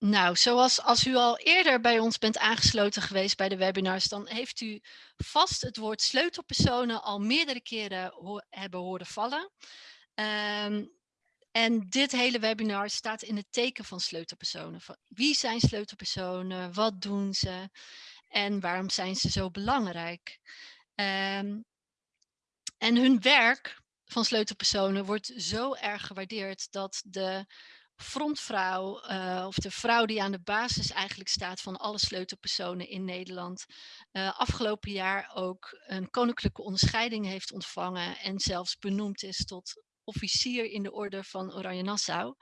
Nou, zoals als u al eerder bij ons bent aangesloten geweest bij de webinars, dan heeft u vast het woord sleutelpersonen al meerdere keren hebben horen vallen. Ehm, en dit hele webinar staat in het teken van sleutelpersonen. Wie zijn sleutelpersonen? Wat doen ze? En waarom zijn ze zo belangrijk? Um, en hun werk van sleutelpersonen wordt zo erg gewaardeerd dat de frontvrouw uh, of de vrouw die aan de basis eigenlijk staat van alle sleutelpersonen in Nederland uh, afgelopen jaar ook een koninklijke onderscheiding heeft ontvangen en zelfs benoemd is tot officier in de orde van Oranje Nassau.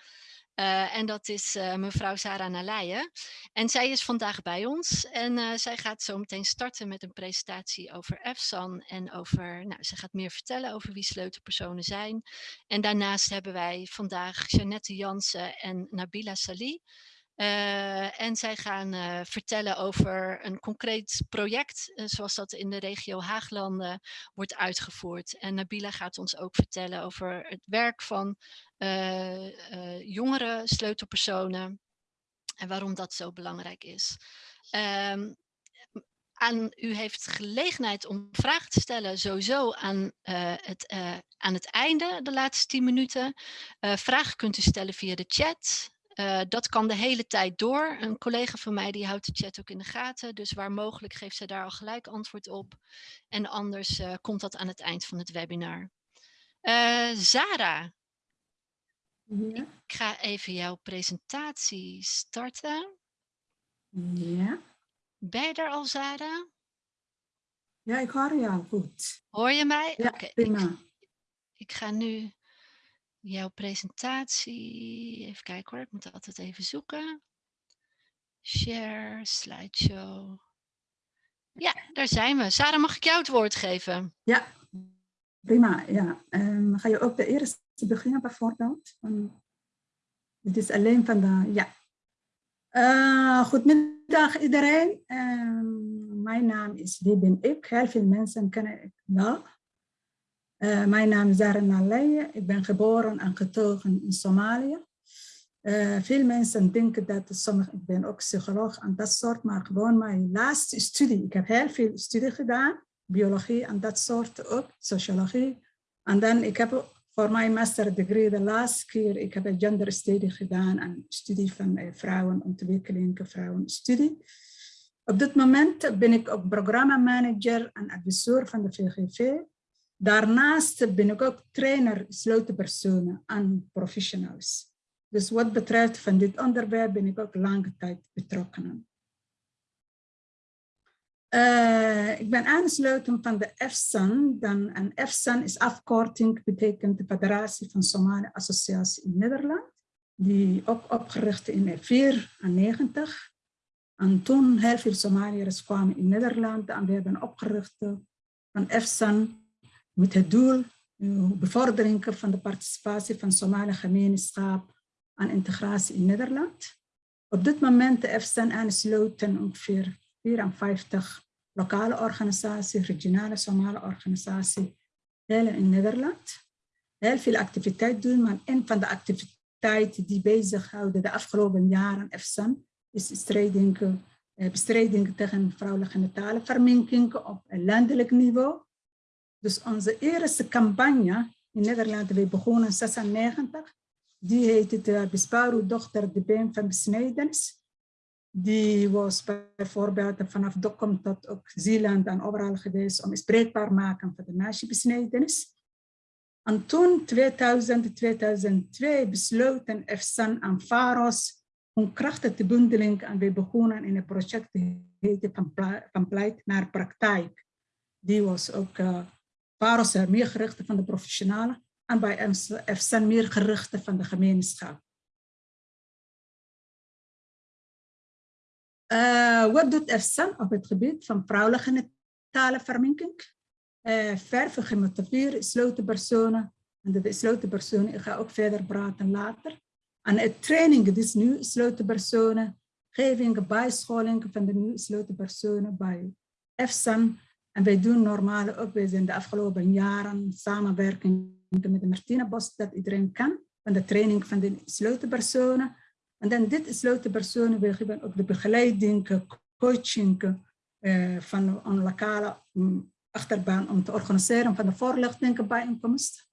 Uh, en dat is uh, mevrouw Sarah Nalaye. En zij is vandaag bij ons. En uh, zij gaat zo meteen starten met een presentatie over EFSAN. En over, nou, ze gaat meer vertellen over wie sleutelpersonen zijn. En daarnaast hebben wij vandaag Jeannette Jansen en Nabila Salih. En zij gaan vertellen over een concreet project, zoals dat in de regio Haaglanden wordt uitgevoerd. En Nabila gaat ons ook vertellen over het werk van jongere sleutelpersonen en waarom dat zo belangrijk is. Um, u heeft gelegenheid om vragen te stellen, sowieso aan, het, aan het einde, de laatste 10 minuten. vragen kunt u stellen via de chat. Dat kan de hele tijd door. Een collega van mij die houdt de chat ook in de gaten. Dus waar mogelijk geeft zij daar al gelijk antwoord op. En anders komt dat aan het eind van het webinar. Zara. Ja. Ik ga even jouw presentatie starten. Ja. Ben je er al, Zara? Ja, ik hoor jou goed. Hoor je mij? Ja, okay. prima. Ik, ik ga nu jouw presentatie. Even kijken hoor, ik moet altijd even zoeken. Share, slideshow. Ja, daar zijn we. Sarah, mag ik jou het woord geven? Ja, prima. Ja. Um, ga je ook de eerste beginnen bijvoorbeeld? Het is alleen van de... Ja. Uh, goedemiddag iedereen. Um, mijn naam is, wie ben ik? Heel veel mensen kennen ik wel. Uh, mijn naam is Zara Naleye. Ik ben geboren en getogen in Somalië. Uh, veel mensen denken dat sommige, ik ben ook psycholoog en dat soort, maar gewoon mijn laatste studie. Ik heb heel veel studie gedaan, biologie en dat soort ook, sociologie. En dan ik heb voor mijn master degree de laatste keer, ik heb een genderstudie gedaan en studie van uh, vrouwenontwikkeling, vrouwenstudie. Op dit moment ben ik ook programmamanager en adviseur van de VGV. Daarnaast ben ik ook trainer sleutelpersonen en professionals. Dus wat betreft van dit onderwerp ben ik ook lange tijd betrokken. Uh, ik ben aansluiten van de EFSAN. Dan, en EFSAN is afkorting, betekent de Federatie van Somalische Associatie in Nederland. Die ook opgericht in 1994. En toen heel veel Somaliërs kwamen in Nederland en we hebben opgericht van EFSAN met het doel uh, bevordering van de participatie van Somalische gemeenschap aan integratie in Nederland. Op dit moment heeft zijn aansluiten ongeveer 54 lokale organisaties, regionale Somalische organisaties, heel in Nederland. Heel veel activiteit doen, maar een van de activiteiten die bezighouden de afgelopen jaren EFSAN is bestrijding, uh, bestrijding tegen vrouwelijke genitale op landelijk niveau. Dus onze eerste campagne in Nederland, we begonnen in 96, die heette de Besparu dochter de been van besnijdenis. Die was bijvoorbeeld vanaf Dokkum tot ook Zeeland en overal geweest om spreekbaar maken van de meisjebesnijdenis. En toen, 2000, 2002, besloten EFSAN en FAROS om krachten te bundelen en we begonnen in een project heette van pleit naar praktijk. Die was ook uh, Paros meer gerichte van de professionalen en bij FSN meer gerichte van de gemeenschap. Wat doet op het gebied van vrouwelijke genitale verminking? Uh, verven, gemotiveerd, sleutelpersonen. En de sleutelpersonen, ik ga ook verder praten later. En het training, dus nu sleutelpersonen, geving, bijscholing van de nieuwe sleutelpersonen bij FSN en wij doen normaal ook, wij zijn de afgelopen jaren samenwerking met de Martina Bos, dat iedereen kan, van de training van de sleutelpersonen. En dan dit gesloten personen, we geven ook de begeleiding, coaching uh, van een lokale um, achterbaan om te organiseren van de voorlichtingenbijeenkomst.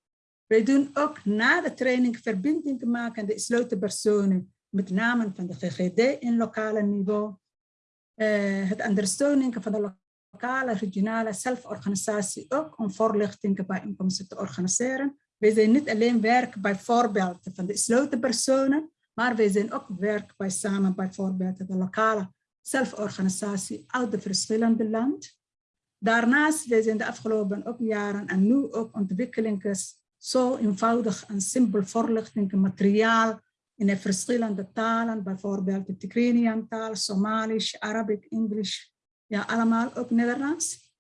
Wij doen ook na de training verbindingen maken de gesloten personen met name van de GGD in lokale niveau. Uh, het ondersteuning van de lokale, regionale zelforganisatie ook om voorlichtingenbijeenkomsten te organiseren. Wij zijn niet alleen werk bijvoorbeeld van de gesloten personen, maar wij zijn ook werk bij samen bijvoorbeeld de lokale zelforganisatie uit de verschillende landen. Daarnaast zijn de afgelopen ook jaren en nu ook ontwikkelingen zo eenvoudig en simpel voorlichting materiaal in de verschillende talen, bijvoorbeeld de Tigrinian taal, Somalisch, Arabisch, Engels, ja allemaal ook Nederlands.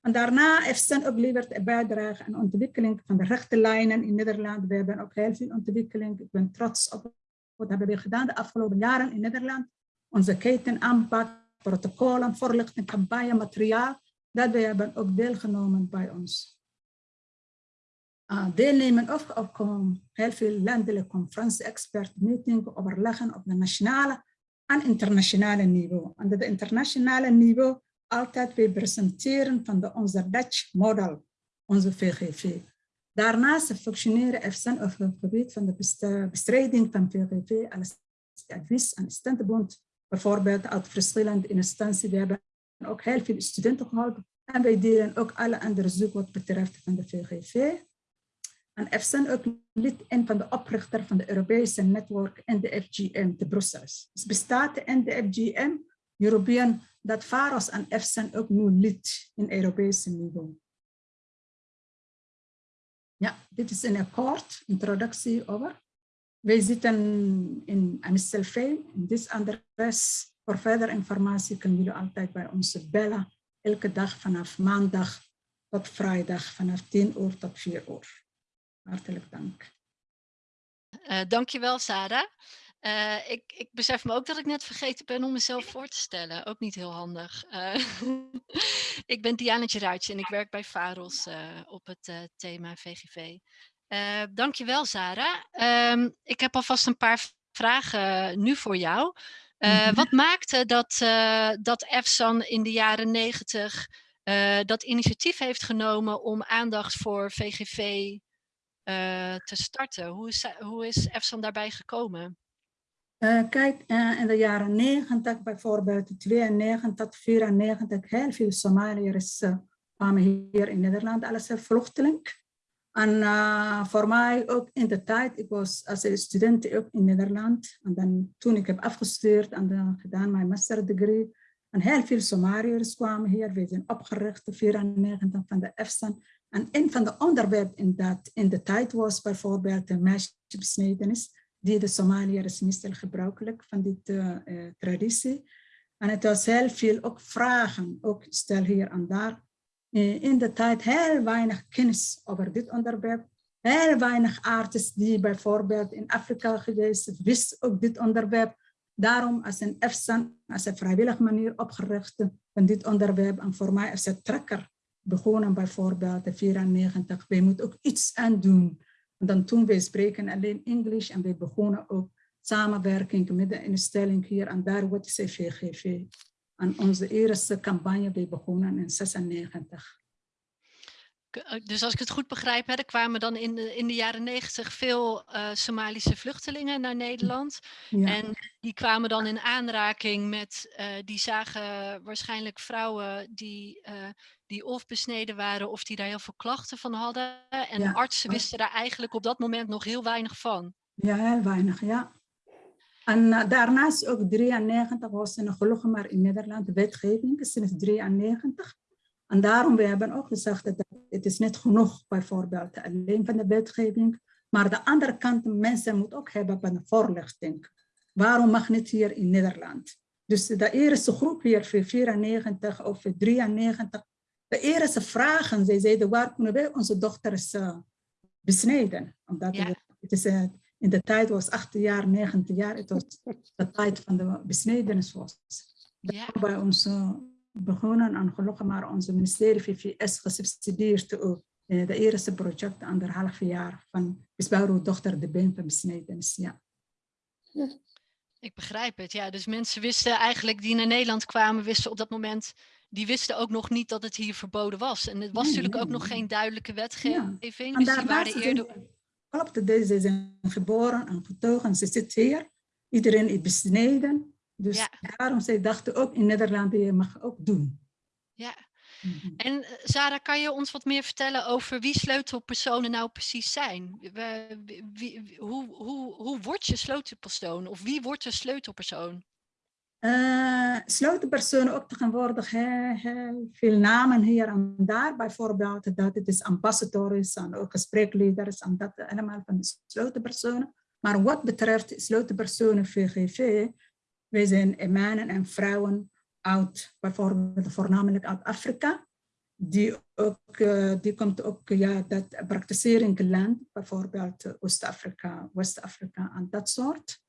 En daarna heeft Sen ook levert bijdrage aan ontwikkeling van de rechte lijnen in Nederland. We hebben ook heel veel ontwikkeling. Ik ben trots op wat hebben we gedaan de afgelopen jaren in Nederland. Onze ketenaanpak, protocollen, voorlichting, campagne, materiaal. Dat we hebben ook deelgenomen bij ons. Uh, deelnemen ook heel veel landelijke conferentie, expert meeting, overleggen op de nationale en internationale niveau. En op het internationale niveau altijd weer presenteren van de, onze Dutch model, onze VGV. Daarnaast functioneren FSN op het gebied van de bestrijding van VGV als advies- en standbond, bijvoorbeeld uit verschillende instanties. We hebben ook heel veel studenten geholpen en wij delen ook alle andere zoek wat betreft van de VGV. En FSN ook lid in van de oprichter van de Europese netwerk en de FGM te Brussel. Dus bestaat de FGM, European, dat VAROS en FSN ook nu lid in Europese niveau. Dit is een kort introductie over. Wij zitten in Amstelveen, in dit adres. Voor verder informatie kunnen jullie altijd bij ons bellen. Elke dag vanaf maandag tot vrijdag vanaf 10 uur tot 4 uur. Hartelijk dank. Uh, dankjewel, Sarah. Uh, ik, ik besef me ook dat ik net vergeten ben om mezelf voor te stellen. Ook niet heel handig. Uh, ik ben Diana Geruitje en ik werk bij VAROS uh, op het thema VGV. dankjewel, Sarah. Um, ik heb alvast een paar vragen nu voor jou. Mm -hmm. Wat maakte dat, dat EFSAN in de jaren negentig dat initiatief heeft genomen om aandacht voor VGV te starten? Hoe is, hoe is EFSAN daarbij gekomen? Uh, kijk, uh, in de jaren 90 bijvoorbeeld, 92 tot 94, heel veel Somaliërs uh, kwamen hier in Nederland als vluchteling. En voor mij ook in de tijd, ik was als student ook in Nederland. En dan, toen ik heb afgestudeerd en dan gedaan mijn masterdegree. En heel veel Somaliërs kwamen hier. We zijn opgericht, 94 van de EFSAN. En een van de onderwerpen in, dat, in de tijd was bijvoorbeeld de meisjesbesnedenis die de Somaliërs meestal gebruikelijk van die uh, traditie. En het was heel veel ook vragen, ook stel hier en daar. Uh, in de tijd heel weinig kennis over dit onderwerp. Heel weinig artsen die bijvoorbeeld in Afrika geweest wisten ook dit onderwerp. Daarom als een EFSAN, als een vrijwillige manier opgericht van dit onderwerp. En voor mij is het trekker begonnen bijvoorbeeld in 94. Wij moeten ook iets aan doen en dan toen wij spreken alleen Engels en we begonnen ook samenwerking met de instelling hier en daar, wat is VGV. En onze eerste campagne, begonnen in 96. Eh, dus als ik het goed begrijp, hè, er kwamen dan in de, in de jaren negentig veel uh, Somalische vluchtelingen naar Nederland. Ja. En die kwamen dan in aanraking met, uh, die zagen waarschijnlijk vrouwen die, uh, die of besneden waren of die daar heel veel klachten van hadden. En ja. artsen wisten daar eigenlijk op dat moment nog heel weinig van. Ja, heel weinig, ja. En daarnaast ook 93 was er gelukkig maar in Nederland de wetgeving sinds 93. En daarom we hebben ook gezegd dat het is niet genoeg bijvoorbeeld alleen van de wetgeving, maar de andere kant, mensen moeten ook hebben van de voorlichting. Waarom mag niet hier in Nederland? Dus de eerste groep hier, 94 of 93, de eerste vragen, zij zeiden, waar kunnen wij onze dochters uh, besnijden? Omdat ja. het is, uh, in de tijd was 8 jaar, 19 jaar, het was de tijd van de besnijdenis was. Ja. Bij ons uh, begonnen en gelukkig maar onze ministerie VVS gesubsidieerd ook de eerste project anderhalf jaar van Bisbouw dochter de been van besnijdenis. Ja. Ik begrijp het, ja. Dus mensen wisten eigenlijk die naar Nederland kwamen, wisten op dat moment, die wisten ook nog niet dat het hier verboden was. En het was Nee, natuurlijk ook nee, nog geen duidelijke wetgeving. En Dus die daar waren ze eerder... zijn- Klopt, deze zijn geboren en getogen. Ze zit hier. Iedereen is besneden. Dus Ja. daarom zij dachten ook in Nederland, je mag ook doen. Ja. Mhm. En eh, Zara, kan je ons wat meer vertellen over wie sleutelpersonen nou precies zijn? Wie- wie- hoe, hoe, hoe word je sleutelpersoon? Of wie wordt een sleutelpersoon? Eh, sleutelpersonen ook tegenwoordig heel, heel veel namen hier en daar. Bijvoorbeeld dat het is ambassadors en ook gespreekleiders en dat allemaal van de sleutelpersonen. Maar wat betreft sleutelpersonen VGV, wij zijn mannen en vrouwen uit, bijvoorbeeld voornamelijk uit Afrika. Die, ook, eh, die komt ook, ja, dat praktiseren land, bijvoorbeeld Oost-Afrika, West-Afrika en dat soort.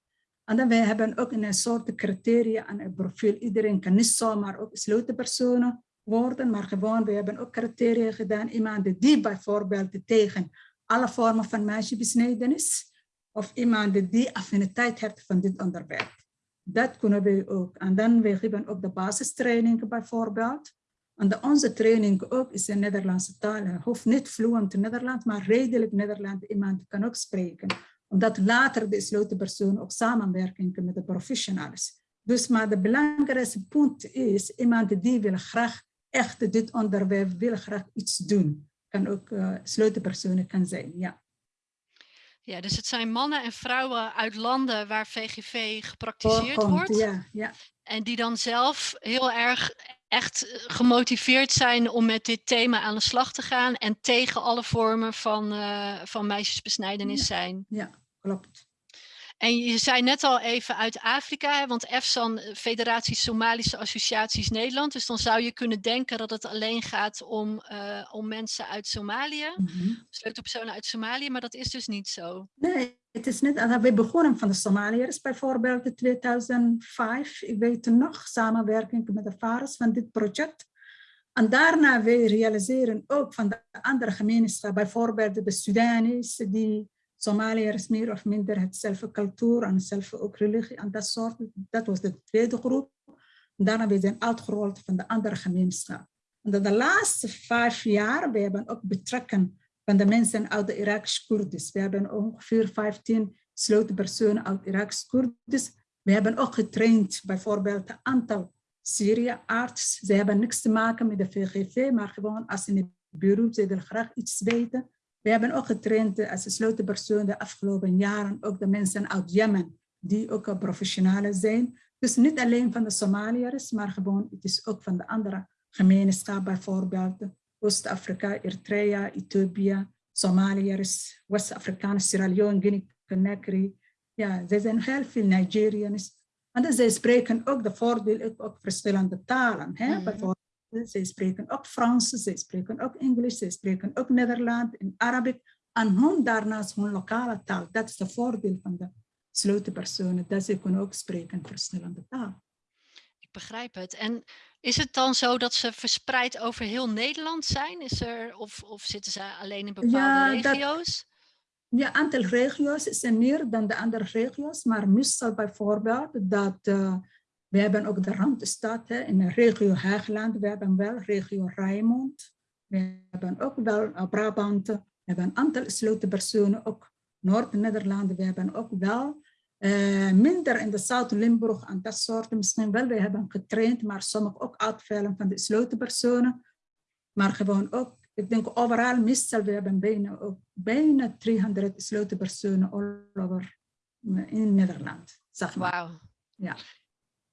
En dan wij hebben ook een soort criteria en een profiel. Iedereen kan niet zomaar ook sleutelpersonen worden, maar gewoon, we hebben ook criteria gedaan. Iemand die bijvoorbeeld tegen alle vormen van meisjesbesnijdenis, of iemand die affiniteit heeft van dit onderwerp. Dat kunnen we ook. En dan we ook de basistraining bijvoorbeeld. En de, onze training ook is in Nederlandse taal. Je hoeft niet fluent Nederlands, maar redelijk Nederlands. Iemand kan ook spreken omdat later de sleutelpersoon ook samenwerking met de professionals. Dus maar de belangrijkste punt is, iemand die wil graag echt dit onderwerp, wil graag iets doen. Kan ook uh, sleutelpersonen kan zijn, ja. Ja, dus het zijn mannen en vrouwen uit landen waar VGV gepraktiseerd wordt. Ja, ja. En die dan zelf heel erg echt gemotiveerd zijn om met dit thema aan de slag te gaan en tegen alle vormen van, uh, van meisjesbesnijdenis Ja. zijn. Ja, klopt. En je zei net al even uit Afrika, hè, want EFSAN, Federatie Somalische Associaties Nederland. Dus dan zou je kunnen denken dat het alleen gaat om, uh, om mensen uit Somalië, Mm -hmm. sleutelpersonen uit Somalië, maar dat is dus niet zo. Nee, het is niet. We begonnen van de Somaliërs bijvoorbeeld in 2005. Ik weet nog, samenwerking met de vaders van dit project. En daarna we realiseren ook van de andere gemeenschappen, bijvoorbeeld de Sudanese, die Somaliërs meer of minder hetzelfde cultuur en hetzelfde ook religie en dat soort. Dat was de tweede groep. Daarna we zijn uitgerold van de andere gemeenschap. En de laatste vijf jaar, we hebben ook betrekken van de mensen uit de Irakisch Koerdisch. We hebben ongeveer 15 sleutelpersonen uit Irakisch Koerdisch. We hebben ook getraind bijvoorbeeld een aantal Syrië-arts. Ze hebben niks te maken met de VGV, maar gewoon als in het ze willen graag iets weten. We hebben ook getraind als sleutelpersoon de afgelopen jaren ook de mensen uit Jemen, die ook professionalen zijn. Dus niet alleen van de Somaliërs, maar gewoon het is ook van de andere gemeenschappen, bijvoorbeeld Oost-Afrika, Eritrea, Ethiopië, Somaliërs, West-Afrikanen, Sierra Leone, Guinea-Conakry. Ja, er zijn heel veel Nigeriërs. En zij spreken ook de voordeel, ook verschillende talen. Hè? Mm. Bijvoorbeeld, zij spreken ook Frans, zij spreken ook Engels, zij spreken ook Nederlands en Arabisch. En hun daarnaast hun lokale taal. Dat is de voordeel van de sleutelpersonen, dat ze kunnen ook spreken verschillende talen. Ik begrijp het. En is het dan zo dat ze verspreid over heel Nederland zijn? Is er, of, of zitten ze alleen in bepaalde Ja, dat- regio's? Ja, aantal regio's is er meer dan de andere regio's, maar meestal bijvoorbeeld dat uh, we hebben ook de Randstad hè, in de regio Haagland, we hebben wel regio Rijnmond, we hebben ook wel uh, Brabant, we hebben een aantal sleutelpersonen, ook Noord-Nederland, we hebben ook wel uh, minder in de Zuid-Limburg en dat soort misschien wel, we hebben getraind, maar sommige ook uitvallen van de sleutelpersonen, maar gewoon ook ik denk overal, meestal, we hebben bijna, ook bijna 300 sleutelpersonen all over in Nederland. Zeg maar. Wauw. Ja.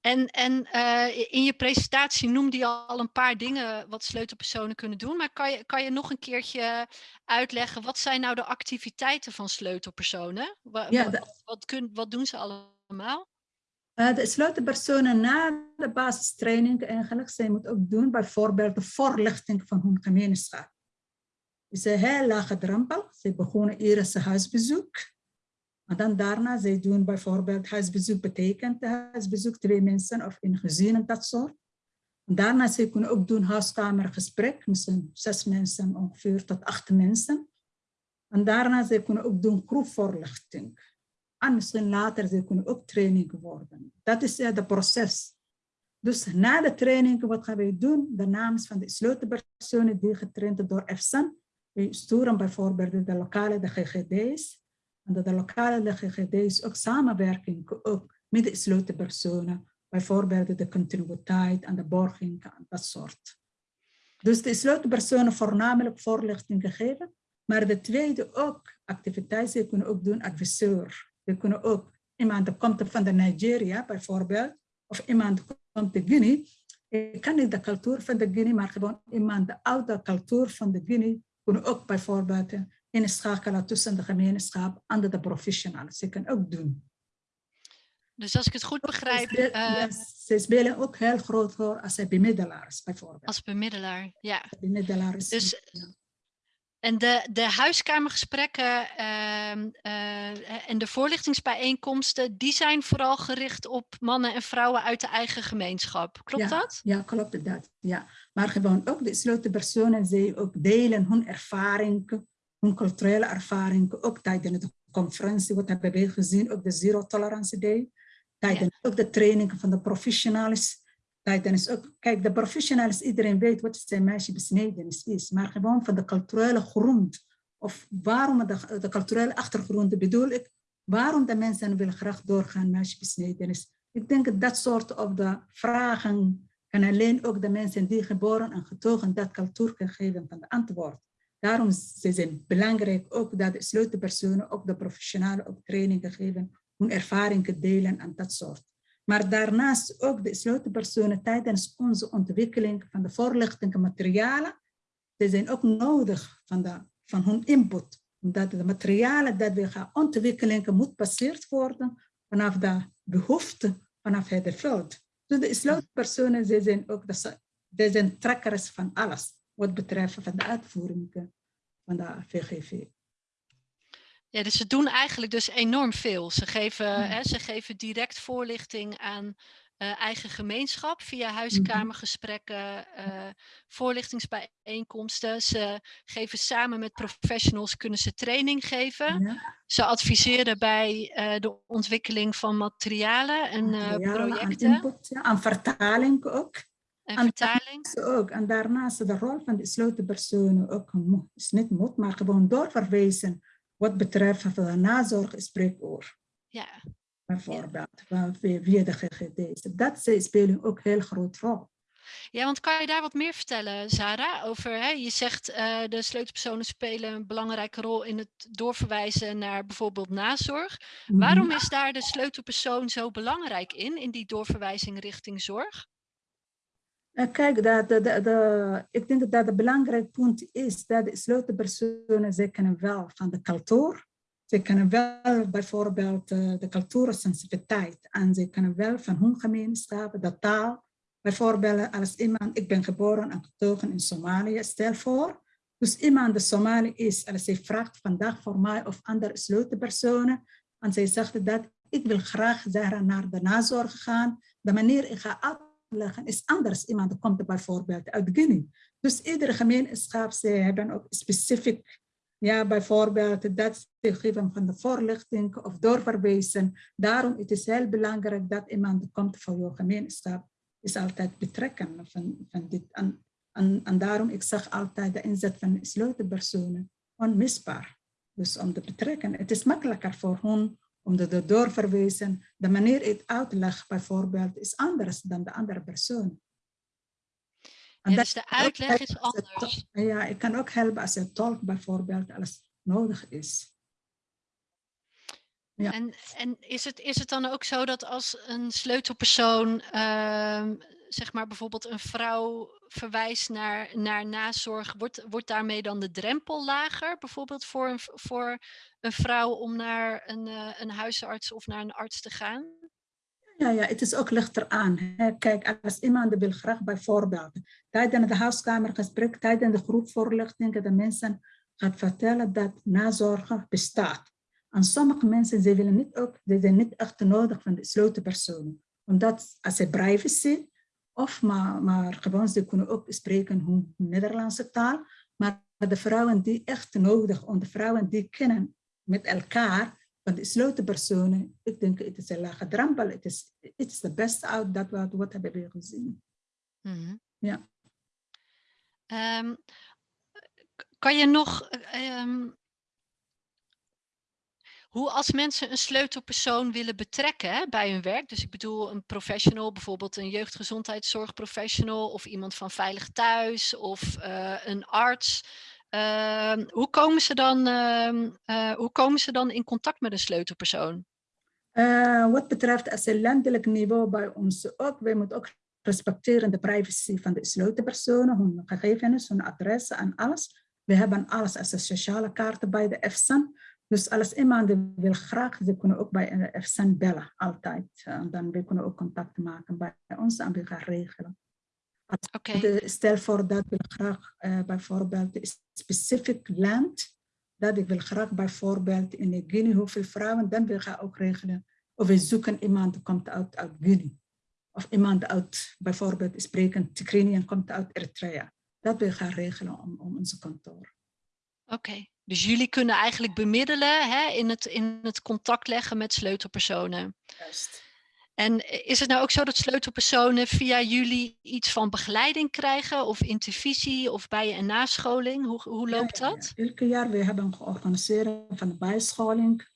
En, en uh, in je presentatie noemde je al een paar dingen wat sleutelpersonen kunnen doen. Maar kan je, kan je nog een keertje uitleggen, wat zijn nou de activiteiten van sleutelpersonen? Wat, Ja, wat, wat, kun, wat doen ze allemaal? Uh, de sleutelpersonen na de basistraining eigenlijk, zij moeten ook doen bijvoorbeeld de voorlichting van hun gemeenschap. Het is een heel lage drempel. Ze beginnen eerst huisbezoek. En dan daarna, zij doen bijvoorbeeld huisbezoek betekent huisbezoek, twee mensen of in gezinnen, dat soort. En daarna, ze kunnen ook doen huiskamergesprek, misschien zes mensen ongeveer tot acht mensen. En daarna, ze kunnen ook doen groepvoorlichting. En misschien later, ze kunnen ook training worden. Dat is het proces. Dus na de training, wat gaan wij doen? De namen van de sleutelpersonen die getraind door EFSAN. We sturen bijvoorbeeld de lokale de GGD's. En de, de lokale de GGD's ook samenwerking ook met de sleutelpersonen. Bijvoorbeeld de continuïteit en de borging en dat soort. Dus de sleutelpersonen voornamelijk voorlichting gegeven. Maar de tweede ook activiteiten, kunnen ook doen adviseur. Ze kunnen ook, iemand komt van de Nigeria bijvoorbeeld, of iemand komt uit Guinea. Ik kan niet de cultuur van de Guinea, maar gewoon iemand de oude cultuur van de Guinea kunnen ook bijvoorbeeld inschakelen tussen de gemeenschap en de professionals. Ze kunnen ook doen. Dus als ik het goed begrijp... Ze, uh, ze spelen ook heel groot voor als bemiddelaars bijvoorbeeld. Als bemiddelaar, ja. Bemiddelaars. Dus, en de, de huiskamergesprekken uh, uh, en de voorlichtingsbijeenkomsten, die zijn vooral gericht op mannen en vrouwen uit de eigen gemeenschap. Klopt ja, dat? Ja, klopt dat. Ja. Maar gewoon ook de sleutelpersonen, ze ook delen hun ervaringen, hun culturele ervaringen, ook tijdens de conferentie, wat hebben we gezien, ook de Zero Tolerance Day, tijdens ja. ook de trainingen van de professionals tijdens ook, kijk, de professionals, iedereen weet wat zijn meisjebesnedenis is, maar gewoon van de culturele grond, of waarom de, de culturele achtergrond bedoel ik, waarom de mensen willen graag doorgaan meisjebesnedenis. Ik denk dat soort of de vragen kan alleen ook de mensen die geboren en getogen dat cultuur kunnen geven van de antwoord. Daarom is het belangrijk ook dat de sleutelpersonen, ook de professionalen, ook trainingen geven, hun ervaringen delen en dat soort. Maar daarnaast ook de sleutelpersonen tijdens onze ontwikkeling van de voorlichting materialen. Ze zijn ook nodig van, de, van hun input. Omdat de materialen dat we gaan ontwikkelen moet gebaseerd worden vanaf de behoefte vanaf het veld. Dus de sleutelpersonen zijn ook de, zijn trekkers van alles wat betreft van de uitvoering van de VGV. Ja, dus ze doen eigenlijk dus enorm veel. Ze geven, ja. hè, ze geven direct voorlichting aan uh, eigen gemeenschap via Mhm. huiskamergesprekken, uh, voorlichtingsbijeenkomsten. Ze geven samen met professionals, kunnen ze training geven. Ja. Ze adviseren bij uh, de ontwikkeling van materialen en projecten. Aan input, ja, aan vertaling ook. En En vertaling. ook. En daarnaast de rol van de sleutelpersonen ook is niet moet, maar gewoon doorverwijzen wat betreft de nazorg spreekuur. Ja, Bijvoorbeeld, van via de GGD's. Dat spelen ook een heel groot rol. Ja, want kan je daar wat meer vertellen, Sarah? Over, hè, je zegt uh, de sleutelpersonen spelen een belangrijke rol in het doorverwijzen naar bijvoorbeeld nazorg. Mhm. Waarom is daar de sleutelpersoon zo belangrijk in, in die doorverwijzing richting zorg? Kijk, dat, ik denk dat het belangrijk punt is dat de sleutelpersonen, ze kennen wel van de cultuur. Ze kennen wel bijvoorbeeld uh, de cultuursensitiviteit. En ze kennen wel van hun gemeenschap, de taal. Bijvoorbeeld als iemand, ik ben geboren en getogen in Somalië, stel voor. Dus iemand de Somali is, als zij vraagt vandaag voor mij of andere sleutelpersonen. En zij zegt dat ik wil graag naar de nazorg gaan. De manier ik ga uitleggen is anders. Iemand komt bijvoorbeeld uit Guinea. Dus iedere gemeenschap, ze hebben ook specifiek, ja, bijvoorbeeld dat ze geven van de voorlichting of doorverwijzen. Daarom het is heel belangrijk dat iemand komt voor je gemeenschap is altijd betrekken van, van dit. En, en, en daarom, ik zeg altijd de inzet van sleutelpersonen onmisbaar. Dus om te betrekken. Het is makkelijker voor hen om te doorverwijzen. De manier het uitleg bijvoorbeeld is anders dan de andere persoon. En ja, dus de uitleg is anders. Ja, ik kan ook helpen als een tolk bijvoorbeeld als nodig is. Ja. En, en is, het, is het dan ook zo dat als een sleutelpersoon, uh, zeg maar bijvoorbeeld een vrouw verwijst naar, naar nazorg, wordt, wordt daarmee dan de drempel lager, bijvoorbeeld voor een, voor een vrouw om naar een, uh, een huisarts of naar een arts te gaan? Ja, ja, het is ook lichter aan. Kijk, als iemand wil graag bijvoorbeeld tijdens de huiskamergesprek, tijdens de groepvoorlichting, de mensen gaat vertellen dat nazorg bestaat. En sommige mensen ze willen niet ook, ze zijn niet echt nodig van de sleutelpersonen. Omdat als ze privacy, of maar, maar gewoon ze kunnen ook spreken hun Nederlandse taal. Maar de vrouwen die echt nodig, en de vrouwen die kennen met elkaar, van de gesloten personen, ik denk het is een lage drempel. Het is, het is de beste uit dat wat, wat hebben we gezien. Mm -hmm. Ja. Um, kan je nog um, hoe als mensen een sleutelpersoon willen betrekken bij hun werk, dus ik bedoel een professional, bijvoorbeeld een jeugdgezondheidszorgprofessional of iemand van Veilig Thuis of uh, een arts, uh, hoe, komen ze dan, uh, hoe komen ze dan in contact met een sleutelpersoon? Eh, wat betreft als een landelijk niveau bij ons ook, wij moeten ook respecteren de privacy van de sleutelpersonen, hun gegevens, hun adressen en alles. We hebben alles als een sociale kaart bij de EFSAN. Dus als iemand wil graag, ze kunnen ook bij EFSAN bellen, altijd. En dan we kunnen ook contact maken bij ons en we gaan regelen. Okay. Stel voor dat we graag uh, bijvoorbeeld een specifiek land, dat ik wil graag bijvoorbeeld in Guinea hoeveel vrouwen, dan wil ik ook regelen. Of we zoeken iemand die komt uit, uit Guinea. Of iemand uit bijvoorbeeld sprekend Tigrinya en komt uit Eritrea. Dat wil gaan regelen om, om onze kantoor. Oké, okay. Dus jullie kunnen eigenlijk bemiddelen hè, in, het, in het contact leggen met sleutelpersonen. Juist. En is het nou ook zo dat sleutelpersonen via jullie iets van begeleiding krijgen of intervisie of bij- en nascholing? Hoe, hoe loopt ja, ja, dat? Ja. Elke jaar we hebben georganiseerd van de bijscholing,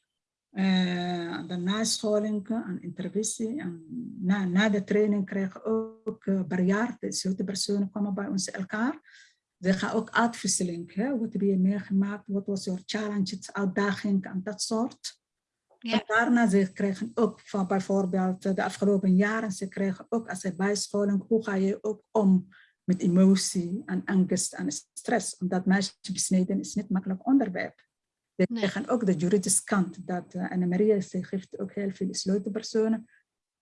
uh, de nascholing en intervisie. En na, na de training krijgen we ook uh, per jaar, de sleutelpersonen komen bij ons elkaar. Ze gaan ook uitwisseling, hè? wat heb je meegemaakt, wat was je challenge, uitdaging en dat soort. Ja. En daarna ze krijgen ook van bijvoorbeeld de afgelopen jaren, ze krijgen ook als bijscholing, hoe ga je ook om met emotie en angst en stress. Omdat meisjes besneden is niet makkelijk onderwerp. Ze Nee. krijgen ook de juridische kant. Dat uh, ze geeft ook heel veel sleutelpersonen.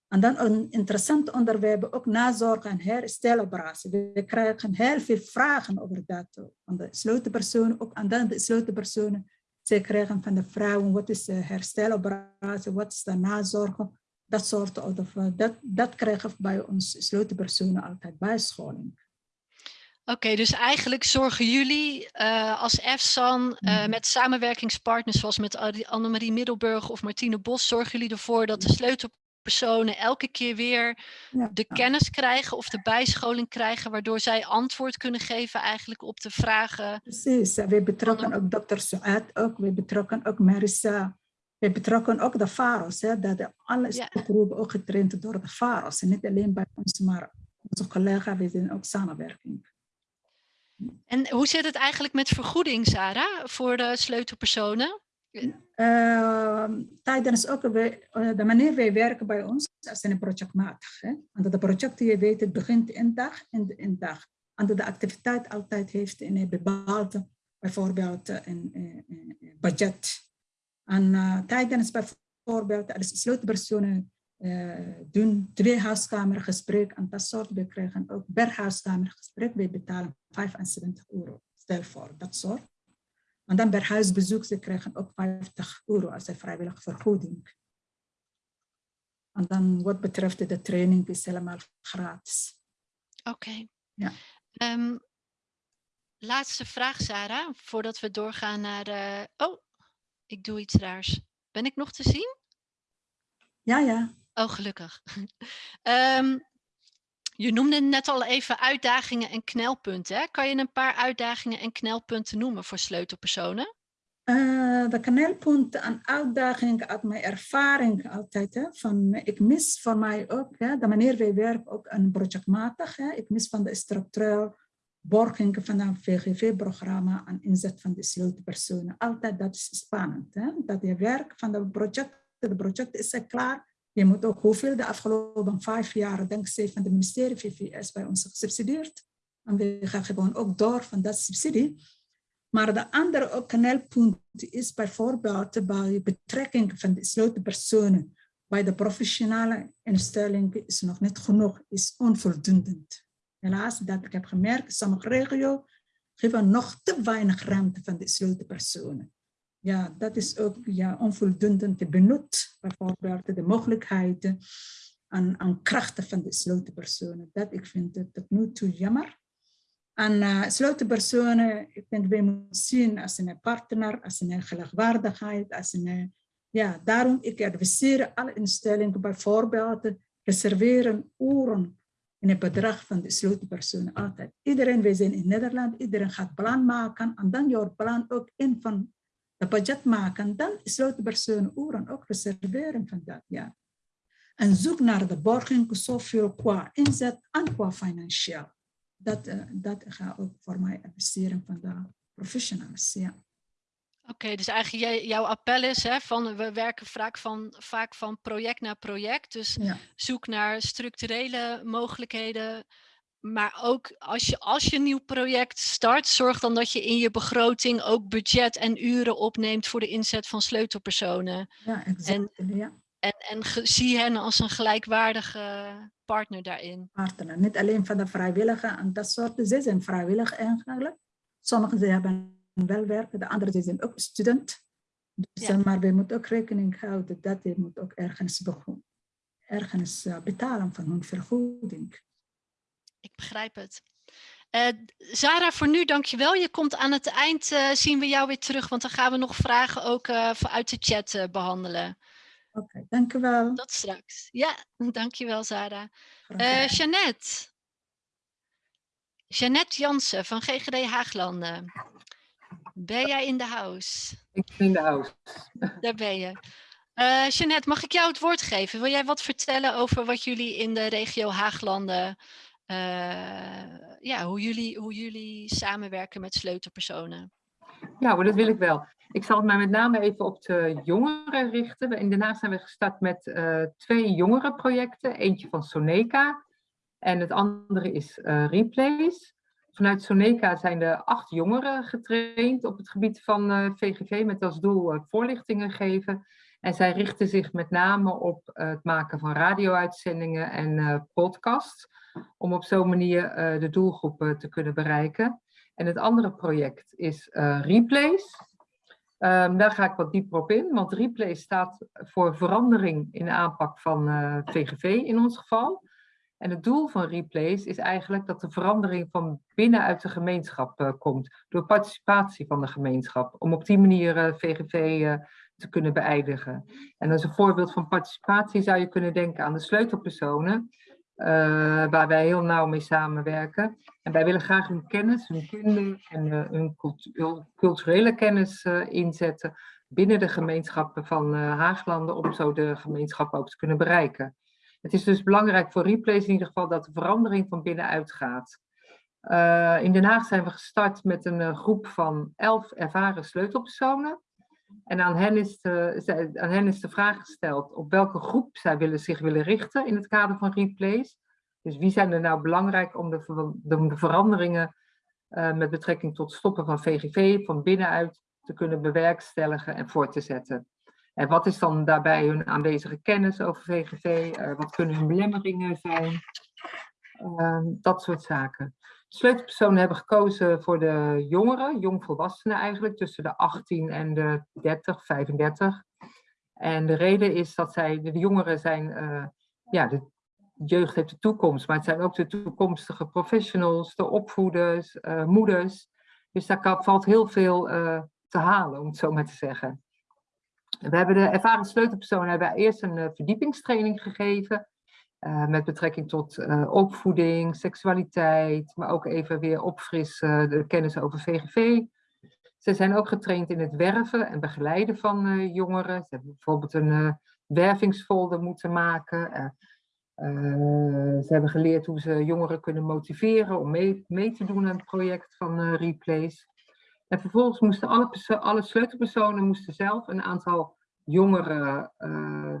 En dan een interessant onderwerp, ook nazorg en hersteloperatie. We krijgen heel veel vragen over dat. Van de sleutelpersonen, ook en dan de sleutelpersonen ze krijgen van de vrouwen, wat is de hersteloperatie, wat is de nazorg, dat soort of dat, dat krijgen bij ons sleutelpersonen altijd bijscholing. Oké, dus eigenlijk zorgen jullie uh, als EFSAN uh, Mhm. met samenwerkingspartners zoals met Annemarie Middelburg of Martine Bos, zorgen jullie ervoor dat de sleutelpersonen elke keer weer Ja. de kennis krijgen of de bijscholing krijgen, waardoor zij antwoord kunnen geven eigenlijk op de vragen. Precies, we betrokken ook dokter Suat, ook, we betrokken ook Marissa, we betrokken ook de VAROS, hè, dat de alle Ja. ook getraind door de VAROS. En niet alleen bij ons, maar onze collega, we zijn ook samenwerking. En hoe zit het eigenlijk met vergoeding, Sarah, voor de sleutelpersonen? Uh, tijdens ook we, uh, de manier wij werken bij ons is een projectmatig. Hè? Want de project, je weet, het begint in dag en in dag. En de activiteit altijd heeft een bepaalde, bijvoorbeeld een, een, een budget. En tijdens bijvoorbeeld, als sleutelpersonen doen twee huiskamergesprekken en dat soort, we krijgen ook per huiskamergesprek, we betalen 75 euro. Stel voor, dat soort. En dan per huisbezoek, ze krijgen ook 50 euro als een vrijwillige vergoeding. En dan wat betreft de training is helemaal gratis. Oké. Okay. Ja. Um, laatste vraag, Sarah, voordat we doorgaan naar de... Oh, ik doe iets raars. Ben ik nog te zien? Ja, ja. Oh, gelukkig. um, je noemde net al even uitdagingen en knelpunten. Hè? Kan je een paar uitdagingen en knelpunten noemen voor sleutelpersonen? Uh, de knelpunten en uitdagingen uit mijn ervaring altijd. Hè, van, ik mis voor mij ook, hè, de manier wij werken ook een projectmatig. Hè, ik mis van de structureel borging van een VGV-programma en inzet van de sleutelpersonen. Altijd dat is spannend. Hè, dat je werk van de project, de project is klaar. Je moet ook hoeveel de afgelopen vijf jaar, dankzij van het ministerie VVS, bij ons gesubsidieerd. En we gaan gewoon ook door van dat subsidie. Maar de andere knelpunt is bijvoorbeeld bij betrekking van de sleutelpersonen bij de professionele instellingen is nog niet genoeg, is onvoldoende. Helaas, dat ik heb gemerkt, sommige regio's geven nog te weinig ruimte van de sleutelpersonen. Ja, dat is ook ja, onvoldoende te benut, bijvoorbeeld de mogelijkheden en, en krachten van de sleutelpersonen. Dat ik vind het tot nu toe jammer. En uh, sleutelpersonen, ik denk wij moeten zien als een partner, als een gelijkwaardigheid, als een, Ja, daarom ik adviseer alle instellingen bijvoorbeeld reserveren uren in het bedrag van de sleutelpersonen altijd. Iedereen, wij zijn in Nederland, iedereen gaat plan maken en dan jouw plan ook in van budget maken. Dan sleutelpersonen uren ook reserveren van dat, ja. En zoek naar de borging zoveel qua inzet en qua financieel. Dat, uh, dat ga ook voor mij adviseren van de professionals, ja. Oké, dus eigenlijk jouw appel is hè, van we werken vaak van, vaak van project naar project. Dus zoek naar structurele mogelijkheden. Maar ook als je, als je een nieuw project start, zorg dan dat je in je begroting ook budget en uren opneemt voor de inzet van sleutelpersonen. Ja, exact. En, ja. en, en zie hen als een gelijkwaardige partner daarin. Partner, niet alleen van de vrijwilligen en dat soort. Ze zijn vrijwillig eigenlijk. Sommigen hebben wel werken, de anderen zijn ook student. Dus, ja. Maar we moeten ook rekening houden dat je moet ook ergens, ergens uh, betalen van hun vergoeding. Ik begrijp het. Uh, Zara, voor nu dankjewel. Je komt aan het eind, uh, zien we jou weer terug, want dan gaan we nog vragen ook uit de chat behandelen. Oké, okay, dankjewel. Tot straks. Ja, dankjewel Zara. Jeannette. Jeannette Jansen van GGD Haaglanden. Ben jij in de house? Ik ben in de house. Daar ben je. Uh, Jeannette, mag ik jou het woord geven? Wil jij wat vertellen over wat jullie in de regio Haaglanden, uh, ja, hoe jullie, hoe jullie samenwerken met sleutelpersonen? Ja, maar dat wil ik wel. Ik zal het mij met name even op de jongeren richten. In Haag zijn we gestart met uh, twee jongerenprojecten. Eentje van Soneca en het andere is Replace. Vanuit Soneca zijn er acht jongeren getraind op het gebied van VGV eh, met als doel uh, voorlichtingen geven. En zij richten zich met name op het maken van radio-uitzendingen en uh, podcasts, om op zo'n manier de doelgroepen te kunnen bereiken. En het andere project is Replace. Um, daar ga ik wat dieper op in, want Replace staat voor verandering in de aanpak van VGV in ons geval. En het doel van Replace is eigenlijk dat de verandering van binnenuit de gemeenschap komt. Door participatie van de gemeenschap. Om op die manier VGV te kunnen beëindigen. En als een voorbeeld van participatie zou je kunnen denken aan de sleutelpersonen. waar wij heel nauw mee samenwerken. En wij willen graag hun kennis, hun kunde en hun culturele kennis inzetten binnen de gemeenschappen van Haaglanden. Om zo de gemeenschap ook te kunnen bereiken. Het is dus belangrijk voor Replace in ieder geval dat de verandering van binnenuit gaat. In Den Haag zijn we gestart met een groep van elf ervaren sleutelpersonen. En aan hen, is de, aan hen is de vraag gesteld op welke groep zij willen, zich willen richten in het kader van Replace. Dus wie zijn er nou belangrijk om de, de, de veranderingen uh, met betrekking tot stoppen van VGV van binnenuit te kunnen bewerkstelligen en voor te zetten. En wat is dan daarbij hun aanwezige kennis over VGV? Eh, wat kunnen hun belemmeringen zijn? Uh, dat soort zaken. Sleutelpersonen hebben gekozen voor de jongeren, jongvolwassenen eigenlijk, tussen de 18 en de 30, 35. En de reden is dat zij, de jongeren zijn, uh, ja, de jeugd heeft de toekomst, maar het zijn ook de toekomstige professionals, de opvoeders, uh, moeders. Dus daar valt heel veel te halen, om het zo maar te zeggen. We hebben de ervaren sleutelpersonen hebben eerst een verdiepingstraining gegeven. Uh, met betrekking tot uh, opvoeding, seksualiteit, maar ook even weer opfrissen de kennis over VGV. Ze zijn ook getraind in het werven en begeleiden van jongeren. Ze hebben bijvoorbeeld een wervingsfolder moeten maken. ze hebben geleerd hoe ze jongeren kunnen motiveren om mee, mee te doen aan het project van Replace. En vervolgens moesten alle, alle sleutelpersonen moesten zelf een aantal jongeren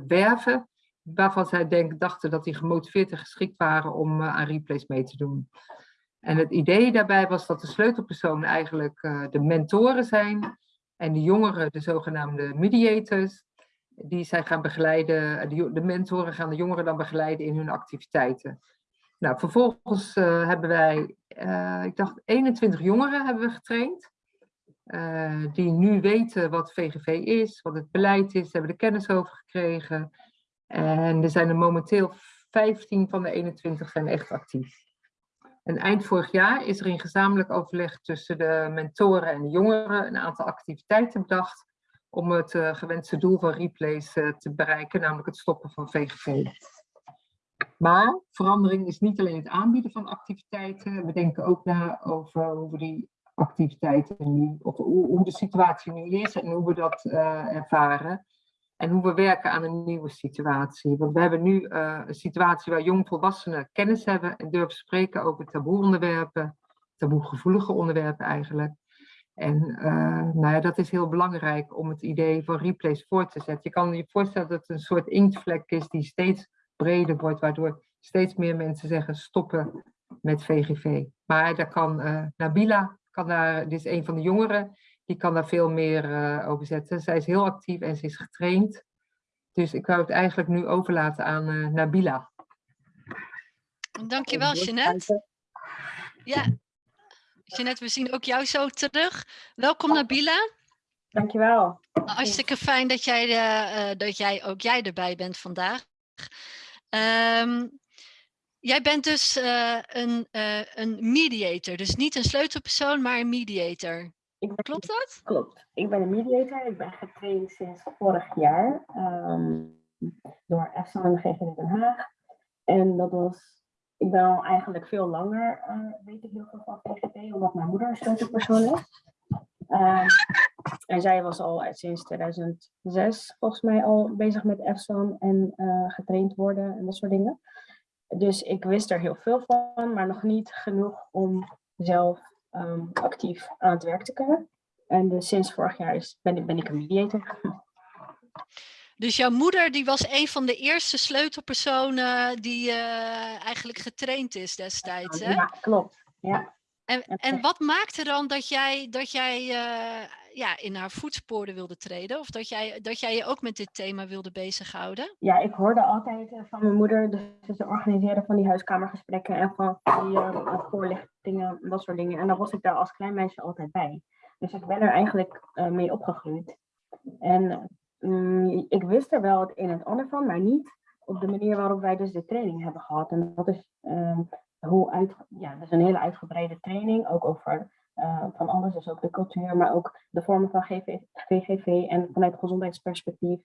werven, waarvan zij denk, dachten dat die gemotiveerd en geschikt waren om uh, aan replays mee te doen. En het idee daarbij was dat de sleutelpersonen eigenlijk uh, de mentoren zijn en de jongeren de zogenaamde mediators, die zij gaan begeleiden, de, de mentoren gaan de jongeren dan begeleiden in hun activiteiten. Nou, vervolgens hebben wij, ik dacht 21 jongeren hebben we getraind. Die nu weten wat VGV is, wat het beleid is, hebben de kennis over gekregen. En er zijn er momenteel 15 van de 21 zijn echt actief. En eind vorig jaar is er in gezamenlijk overleg tussen de mentoren en de jongeren een aantal activiteiten bedacht om het uh, gewenste doel van Replace uh, te bereiken, namelijk het stoppen van VGV. Maar verandering is niet alleen het aanbieden van activiteiten. We denken ook na over hoe we die activiteiten nu, of hoe, hoe de situatie nu is en hoe we dat uh, ervaren. En hoe we werken aan een nieuwe situatie. Want we hebben nu uh, een situatie waar jongvolwassenen kennis hebben en durven spreken over taboe-onderwerpen, taboegevoelige onderwerpen eigenlijk. En uh, nou ja, dat is heel belangrijk om het idee van replace voor te zetten. Je kan je voorstellen dat het een soort inktvlek is die steeds breder wordt, waardoor steeds meer mensen zeggen stoppen met VGV. Maar daar kan uh, Nabila, kan daar, dit is een van de jongeren, die kan daar veel meer uh, over zetten. Zij is heel actief en ze is getraind. Dus ik wou het eigenlijk nu overlaten aan uh, Nabila. Dankjewel, Jeanette. Ja, Jeanette, we zien ook jou zo terug. Welkom Nabila. Dankjewel. Hartstikke fijn dat jij, uh, dat jij ook jij erbij bent vandaag. Um, jij bent dus uh, een, uh, een mediator, dus niet een sleutelpersoon, maar een mediator. Ben, klopt dat? Klopt. Ik ben een mediator. Ik ben getraind sinds vorig jaar um, door EFSA en GGD Den Haag. En dat was, ik ben al eigenlijk veel langer, uh, weet ik heel veel van VGD, omdat mijn moeder een sleutelpersoon is. Um, en zij was al sinds 2006 volgens mij al bezig met EFSAN en uh, getraind worden en dat soort dingen. Dus ik wist er heel veel van, maar nog niet genoeg om zelf um, actief aan het werk te kunnen. En dus sinds vorig jaar is, ben, ik, ben ik een mediator. Dus jouw moeder die was een van de eerste sleutelpersonen die uh, eigenlijk getraind is destijds, hè? Ja, klopt. Ja. En, en wat maakte dan dat jij, dat jij uh, ja, in haar voetsporen wilde treden? Of dat jij, dat jij je ook met dit thema wilde bezighouden? Ja, ik hoorde altijd uh, van mijn moeder, dus ze organiseren van die huiskamergesprekken en van die uh, voorlichtingen en dat soort dingen. En dan was ik daar als klein meisje altijd bij. Dus ik ben er eigenlijk mee opgegroeid. En um, ik wist er wel het een en het ander van, maar niet op de manier waarop wij dus de training hebben gehad. En dat is um, hoe uit, ja, dat is een hele uitgebreide training, ook over uh, van alles, dus ook de cultuur, maar ook de vormen van GV, VGV en vanuit gezondheidsperspectief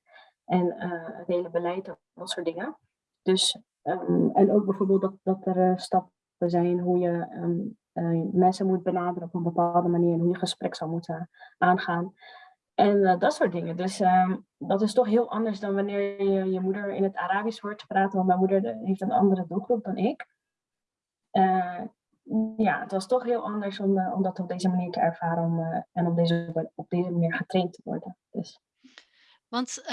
en uh, het hele beleid, dat soort dingen. Dus, um, en ook bijvoorbeeld dat, dat er uh, stappen zijn hoe je um, mensen moet benaderen op een bepaalde manier en hoe je gesprek zou moeten aangaan. En dat soort dingen. Dus um, dat is toch heel anders dan wanneer je je moeder in het Arabisch hoort praten, want mijn moeder heeft een andere doelgroep dan ik. Uh, ja, het was toch heel anders om, uh, om dat op deze manier te ervaren om, uh, en op deze, op deze manier getraind te worden. Dus. Want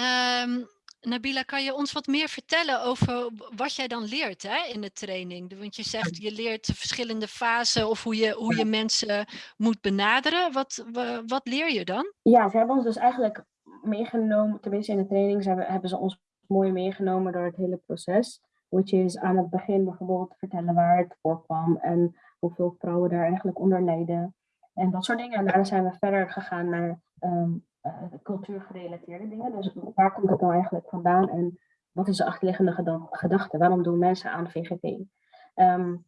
um, Nabila, kan je ons wat meer vertellen over wat jij dan leert hè, in de training? Want je zegt je leert de verschillende fasen of hoe je, hoe je mensen moet benaderen. Wat, wat leer je dan? Ja, ze hebben ons dus eigenlijk meegenomen, tenminste in de training ze hebben, hebben ze ons mooi meegenomen door het hele proces. Which is aan het begin bijvoorbeeld vertellen waar het voorkwam en hoeveel vrouwen daar eigenlijk onder lijden. En dat soort dingen. En daarna zijn we verder gegaan naar um, uh, cultuurgerelateerde dingen. Dus waar komt het nou eigenlijk vandaan en wat is de achterliggende gedachte? Waarom doen mensen aan VGV? Um,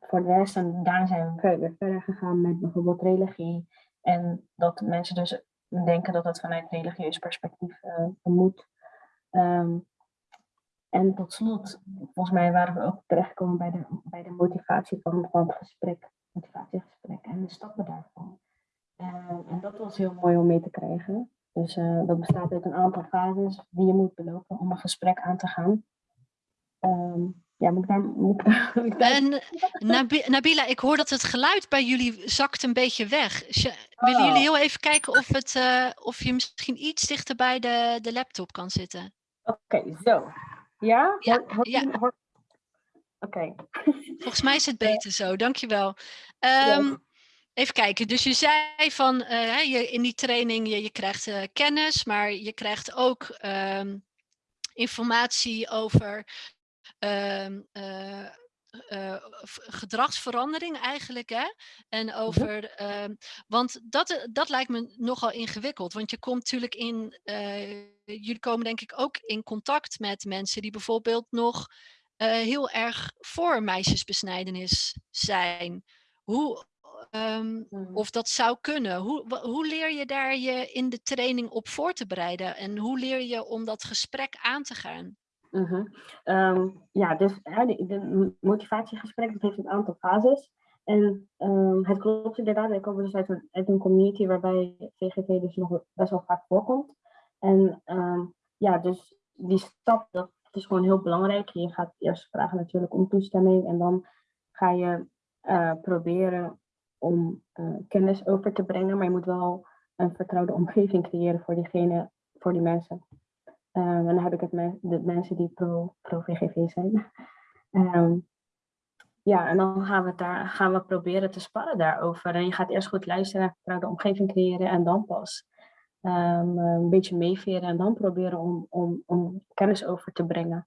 voor de rest, en daar zijn we verder, verder gegaan met bijvoorbeeld religie. En dat mensen dus denken dat het vanuit religieus perspectief uh, moet. En tot slot, volgens mij waren we ook terechtgekomen bij de, bij de motivatie van, van het gesprek, motivatiegesprek en de stappen daarvan. Uh, en dat was heel mooi om mee te krijgen. Dus uh, dat bestaat uit een aantal fases die je moet belopen om een gesprek aan te gaan. Um, ja, moet ik daar... Moet ik daar, moet ik daar... En Nabila, ik hoor dat het geluid bij jullie zakt een beetje weg. Willen jullie heel even kijken of, het, uh, of je misschien iets dichter bij de, de laptop kan zitten? Oké, okay, zo. Ja? Ja. ja. Oké. Okay. Volgens mij is het beter zo, dankjewel. Um. Even kijken, dus je zei van uh, je, in die training je, je krijgt uh, kennis, maar je krijgt ook um, informatie over um, uh, uh, gedragsverandering eigenlijk. Hè? En over, uh, want dat, dat lijkt me nogal ingewikkeld. Want je komt natuurlijk in, uh, jullie komen denk ik ook in contact met mensen die bijvoorbeeld nog heel erg voor meisjesbesnijdenis zijn. Hoe, Ehm, Mm. of dat zou kunnen. Hoe, hoe leer je daar je in de training op voor te bereiden? En hoe leer je om dat gesprek aan te gaan? Mhm. Ehm, ja, dus m- motivatiegesprek dat heeft een aantal fases. En ehm, het klopt inderdaad, wij komen dus uit een, uit een community waarbij VGV dus nog best wel vaak voorkomt. En ehm, ja, dus die stap, dat is gewoon heel belangrijk. Je gaat eerst vragen natuurlijk om toestemming en dan ga je eh, proberen om eh, kennis over te brengen. Maar je moet wel een vertrouwde omgeving creëren voor diegene, voor die mensen. Ehm, en dan heb ik het met de mensen die pro, pro VGV zijn. Ehm, ja, en dan gaan we, het daar, gaan we proberen te sparren daarover. En je gaat eerst goed luisteren, vertrouwde omgeving creëren en dan pas ehm, een beetje meeveren en dan proberen om, om, om kennis over te brengen.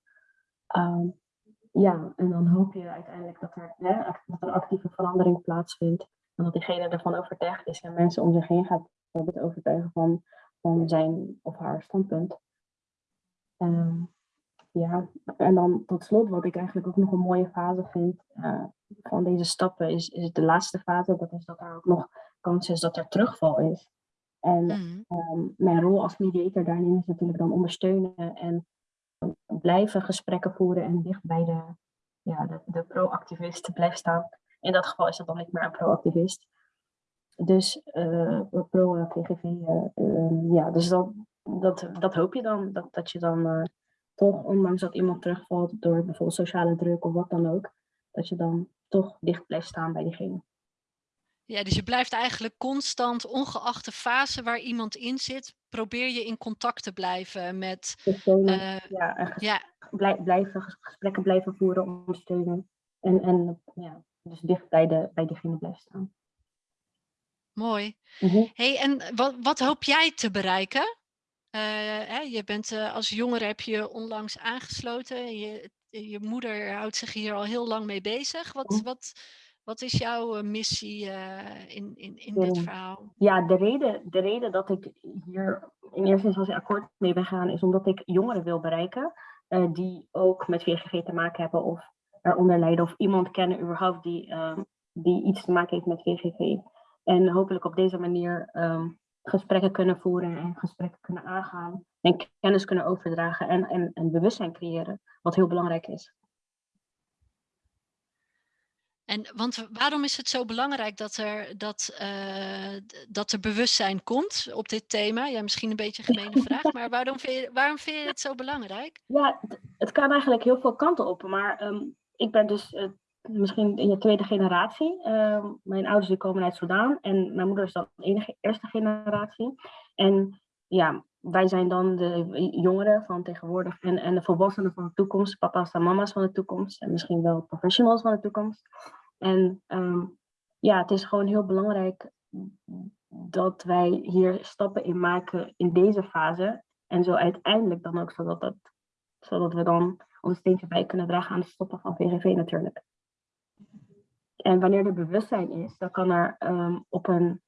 Ja, en dan hoop je uiteindelijk dat er, hè, dat actieve verandering plaatsvindt. En dat diegene ervan overtuigd is en mensen om zich heen gaat te overtuigen van, van zijn of haar standpunt. Ehm, ja, en dan tot slot, wat ik eigenlijk ook nog een mooie fase vind eh, van deze stappen, is, is de laatste fase. Dat is dat er ook nog kans is dat er terugval is. En Mhm. Ehm, mijn rol als mediator daarin is natuurlijk dan ondersteunen en blijven gesprekken voeren en dicht bij de, ja, de, de pro-activist blijven staan. In dat geval is dat dan niet meer een pro-activist. Dus eh pro-VGV, ja, dus dat, dat, dat hoop je dan, dat, dat je dan eh, toch, ondanks dat iemand terugvalt door bijvoorbeeld sociale druk of wat dan ook, dat je dan toch dicht blijft staan bij diegene. Ja, dus je blijft eigenlijk constant, ongeacht de fase waar iemand in zit, probeer je in contact te blijven met. Steunen, eh, ja, en ges- ja, blij- blijven, ges- gesprekken blijven voeren, ondersteunen. En, en ja, dus dicht bij, de, bij diegene blijven staan. mooi. Mhm. hey, en wat, wat hoop jij te bereiken? Eh, hè, je bent eh, als jongere heb je onlangs aangesloten. Je, je moeder houdt zich hier al heel lang mee bezig. Wat, wat, wat is jouw eh, missie eh, in, in, in dit Ja. verhaal? Ja, de reden, de reden dat ik hier in eerste instantie akkoord mee ben gegaan, is omdat ik jongeren wil bereiken eh, die ook met VGG te maken hebben of eronder lijden of iemand kennen überhaupt die, ehm, die iets te maken heeft met VGG. En hopelijk op deze manier ehm, gesprekken kunnen voeren en gesprekken kunnen aangaan en kennis kunnen overdragen en, en, en bewustzijn creëren, wat heel belangrijk is. En want waarom is het zo belangrijk dat er, dat, eh, dat er bewustzijn komt op dit thema? Ja, misschien een beetje een gemene vraag, maar waarom vind, je, waarom vind je het zo belangrijk? Ja, het, het kan eigenlijk heel veel kanten op. Maar ehm, ik ben dus eh, misschien in de tweede generatie. Ehm, mijn ouders die komen uit Soudaan en mijn moeder is dan de enige eerste generatie. En ja, wij zijn dan de jongeren van tegenwoordig en, en de volwassenen van de toekomst. Papa's en mama's van de toekomst en misschien wel professionals van de toekomst. En ehm, ja, het is gewoon heel belangrijk dat wij hier stappen in maken in deze fase. En zo uiteindelijk dan ook zodat, dat, zodat we dan ons steentje bij kunnen dragen aan het stoppen van VGV natuurlijk. En wanneer er bewustzijn is, dan kan er ehm, op een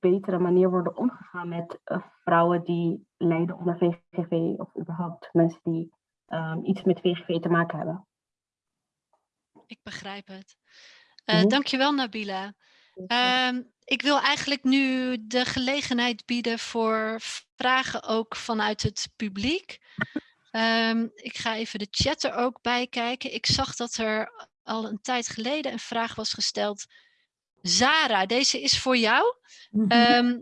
betere manier worden omgegaan met eh, vrouwen die lijden onder VGV of überhaupt mensen die ehm, iets met VGV te maken hebben. Ik begrijp het. Mhm. Dankjewel, Nabila. Ehm, ik wil eigenlijk nu de gelegenheid bieden voor vragen ook vanuit het publiek. Ik ga even de chat er ook bij kijken. Ik zag dat er al een tijd geleden een vraag was gesteld. Zara, deze is voor jou. Mhm. Ehm,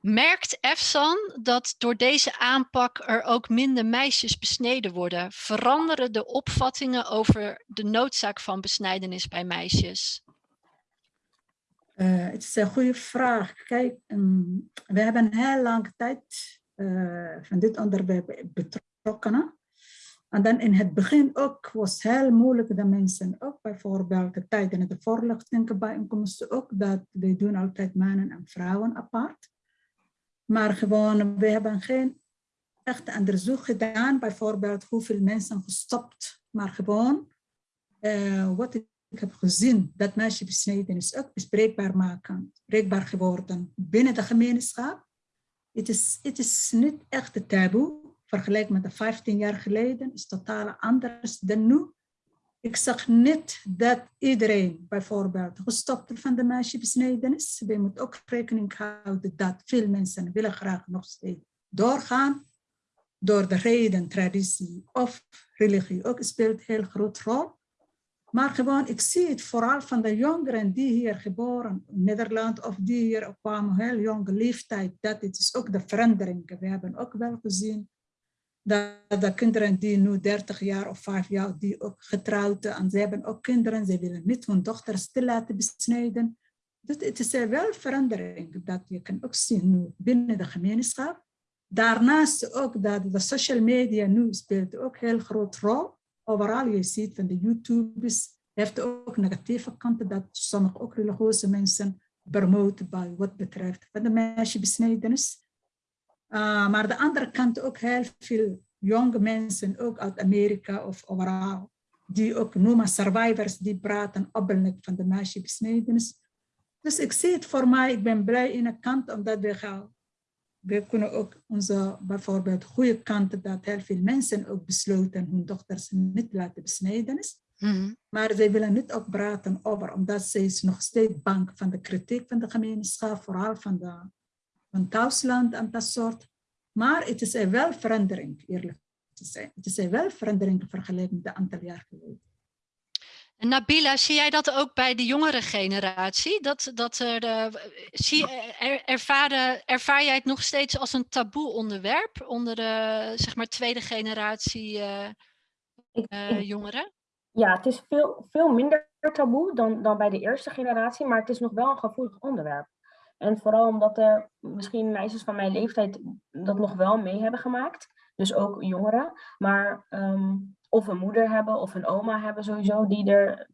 merkt EFSAN dat door deze aanpak er ook minder meisjes besneden worden? Veranderen de opvattingen over de noodzaak van besnijdenis bij meisjes? Eh, het is een goede vraag. Kijk, ehm, we hebben heel lang tijd eh, van dit onderwerp betrokken. En dan in het begin ook was heel moeilijk dat mensen ook bijvoorbeeld de tijdens de voorlichtingenbijeenkomsten ook dat we doen altijd mannen en vrouwen apart. Maar gewoon, we hebben geen echt onderzoek gedaan, bijvoorbeeld hoeveel mensen gestopt, maar gewoon eh, wat ik heb gezien, dat meisjesbesnijdenis ook bespreekbaar maken, bespreekbaar geworden binnen de gemeenschap. Het is, het is niet echt taboe, vergeleken met de 15 jaar geleden, is totaal anders dan nu. ik zeg niet dat iedereen bijvoorbeeld gestopt van de meisjesbesnijdenis. We moeten ook rekening houden dat veel mensen willen graag nog steeds doorgaan. Door de reden, traditie of religie ook speelt een heel groot rol. Maar gewoon, ik zie het vooral van de jongeren die hier geboren in Nederland of die hier kwamen, heel jonge leeftijd, dat het is ook de verandering. We hebben ook wel gezien dat de kinderen die nu 30 jaar of 5 jaar, die ook getrouwd en ze hebben ook kinderen, ze willen niet hun dochters te laten besnijden. Dus het is wel verandering dat je kan ook zien nu binnen de gemeenschap. Daarnaast ook dat de social media nu speelt ook een heel groot rol. Overal je ziet van de YouTubers heeft ook negatieve kanten dat sommige ook religieuze mensen promoten bij wat betreft van de meisjesbesnijdenis. Uh, maar de andere kant ook heel veel jonge mensen, ook uit Amerika of overal, die ook noemen survivors, die praten openlijk van de meisjesbesnijdenis. Dus ik zie het voor mij, ik ben blij in de kant, omdat we gaan, we kunnen ook onze bijvoorbeeld goede kanten, dat heel veel mensen ook besloten hun dochters niet laten besnijden is. Mm -hmm. Maar zij willen niet ook praten over, omdat ze is nog steeds bang van de kritiek van de gemeenschap, vooral van de van thuisland en dat soort. Maar het is er wel verandering, eerlijk te zijn. Het is er wel verandering vergeleken met een aantal jaar geleden. En Nabila, zie jij dat ook bij de jongere generatie? Dat, dat er de, zie, er, ervaren, ervaar jij het nog steeds als een taboe onderwerp onder de zeg maar, tweede generatie uh, uh, jongeren? Ja, het is veel, veel minder taboe dan, dan bij de eerste generatie, maar het is nog wel een gevoelig onderwerp. En vooral omdat er misschien meisjes van mijn leeftijd dat nog wel mee hebben gemaakt. Dus ook jongeren. Maar um, of een moeder hebben of een oma hebben sowieso die er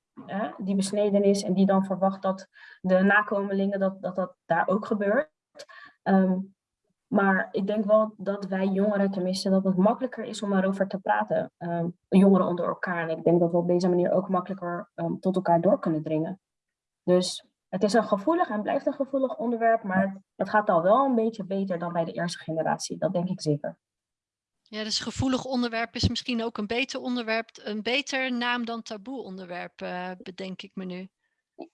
die besneden is. En die dan verwacht dat de nakomelingen dat dat, dat daar ook gebeurt. Um, maar ik denk wel dat wij jongeren tenminste dat het makkelijker is om erover te praten. Um, jongeren onder elkaar. En ik denk dat we op deze manier ook makkelijker tot elkaar door kunnen dringen. Dus het is een gevoelig en blijft een gevoelig onderwerp, maar het gaat al wel een beetje beter dan bij de eerste generatie. Dat denk ik zeker. Ja, dus gevoelig onderwerp is misschien ook een beter onderwerp, een beter naam dan taboe onderwerp, uh, bedenk ik me nu.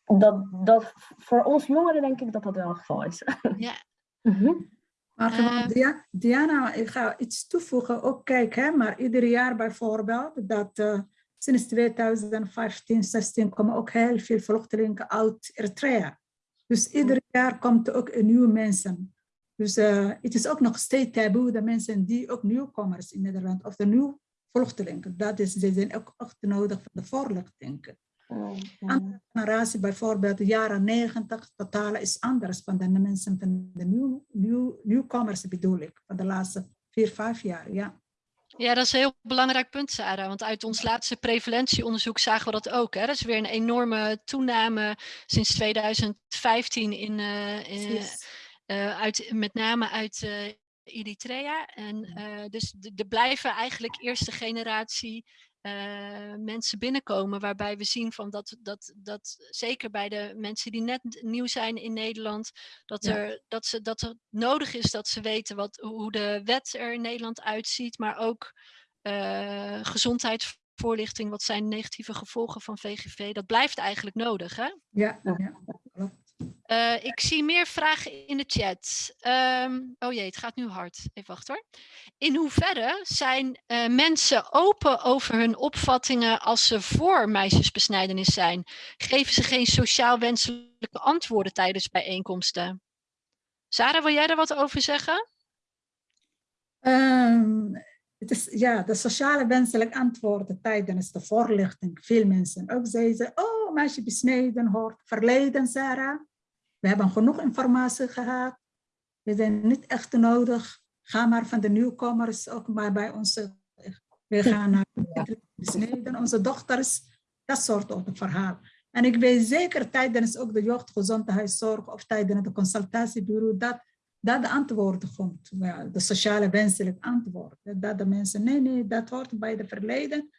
Dat, dat, voor ons jongeren denk ik dat dat wel het geval is. Ja. mm -hmm. Maar gewoon, uh, Diana, ik ga iets toevoegen. Ook kijk, hè, maar ieder jaar bijvoorbeeld dat uh, sinds 2015, 16 komen ook heel veel vluchtelingen uit Eritrea. Dus ieder jaar komt er ook nieuwe mensen. Dus uh, het is ook nog steeds taboe, de mensen die ook nieuwkomers in Nederland, of de nieuwe vluchtelingen, dat is, ze zijn ook echt nodig voor de voorlichting. Oh, Andere generatie, bijvoorbeeld de jaren 90, totaal is anders dan de mensen van de nieuw, nieuw, nieuwkomers bedoel ik, van de laatste vier, vijf jaar, ja. Ja, dat is een heel belangrijk punt, Sarah. Want uit ons laatste prevalentieonderzoek zagen we dat ook. Hè? Dat is weer een enorme toename sinds 2015 in, uh, in uh, uit, met name uit uh, Eritrea. En dus er blijven eigenlijk eerste generatie uh, mensen binnenkomen, waarbij we zien van dat, dat, dat zeker bij de mensen die net nieuw zijn in Nederland, dat, ja. er, dat, ze, dat er nodig is dat ze weten wat, hoe de wet er in Nederland uitziet, maar ook uh, gezondheidsvoorlichting, wat zijn negatieve gevolgen van VGV, dat blijft eigenlijk nodig. Hè? Ja, ja. Uh, ik zie meer vragen in de chat. Um, oh jee, het gaat nu hard. Even wachten hoor. In hoeverre zijn uh, mensen open over hun opvattingen als ze voor meisjesbesnijdenis zijn? Geven ze geen sociaal wenselijke antwoorden tijdens bijeenkomsten? Sarah, wil jij daar wat over zeggen? Um, het is, ja, de sociale wenselijke antwoorden tijdens de voorlichting. Veel mensen ook zeiden, oh, meisjesbesneden hoort verleden, Sarah. We hebben genoeg informatie gehad. We zijn niet echt nodig. Ga maar van de nieuwkomers ook maar bij ons. We gaan naar onze dochters. Dat soort verhaal. En ik weet zeker tijdens ook de jeugdgezondheidszorg of tijdens de consultatiebureau dat dat de antwoord komt. De sociale wenselijk antwoord. Dat de mensen, nee, nee, dat hoort bij de verleden.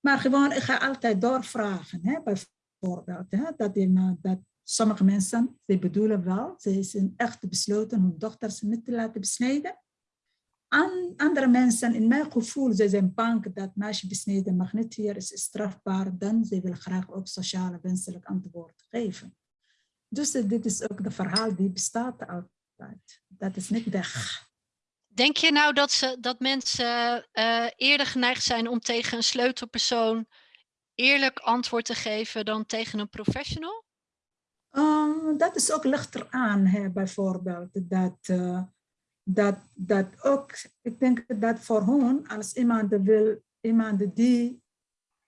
Maar gewoon, ik ga altijd doorvragen, hè, bijvoorbeeld. Hè, dat, die, dat Sommige mensen, ze bedoelen wel, ze zijn echt besloten hun dochters niet te laten besnijden. An, andere mensen, in mijn gevoel, ze zijn bang dat meisje besneden mag niet hier, is strafbaar, dan ze wil graag ook sociale wenselijk antwoord geven. Dus uh, dit is ook de verhaal die bestaat altijd. Dat is niet weg. Denk je nou dat, ze, dat mensen uh, eerder geneigd zijn om tegen een sleutelpersoon eerlijk antwoord te geven dan tegen een professional? Uh, dat is ook lichter aan, hè, bijvoorbeeld. Dat, uh, dat, dat ook, ik denk dat voor hun, als iemand wil, iemand die,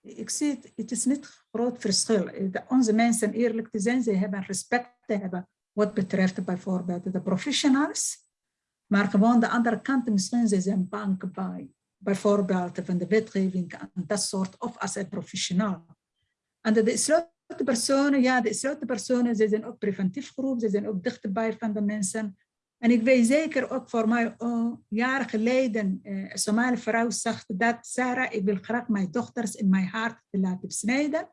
ik zie het, het is niet groot verschil. Onze mensen, eerlijk te zijn, ze hebben respect te hebben wat betreft bijvoorbeeld de professionals. Maar gewoon de andere kant, misschien ze zijn bang bij, bijvoorbeeld van de wetgeving en dat soort, of als een professional. En de sleutelpersonen, ja, de sleutelpersonen, ze zijn ook preventief groep, ze zijn ook dichterbij van de mensen. En ik weet zeker ook voor mij, oh, jaren geleden, eh, een Somali vrouw zegt dat, Sarah, ik wil graag mijn dochters in mijn hart laten besnijden.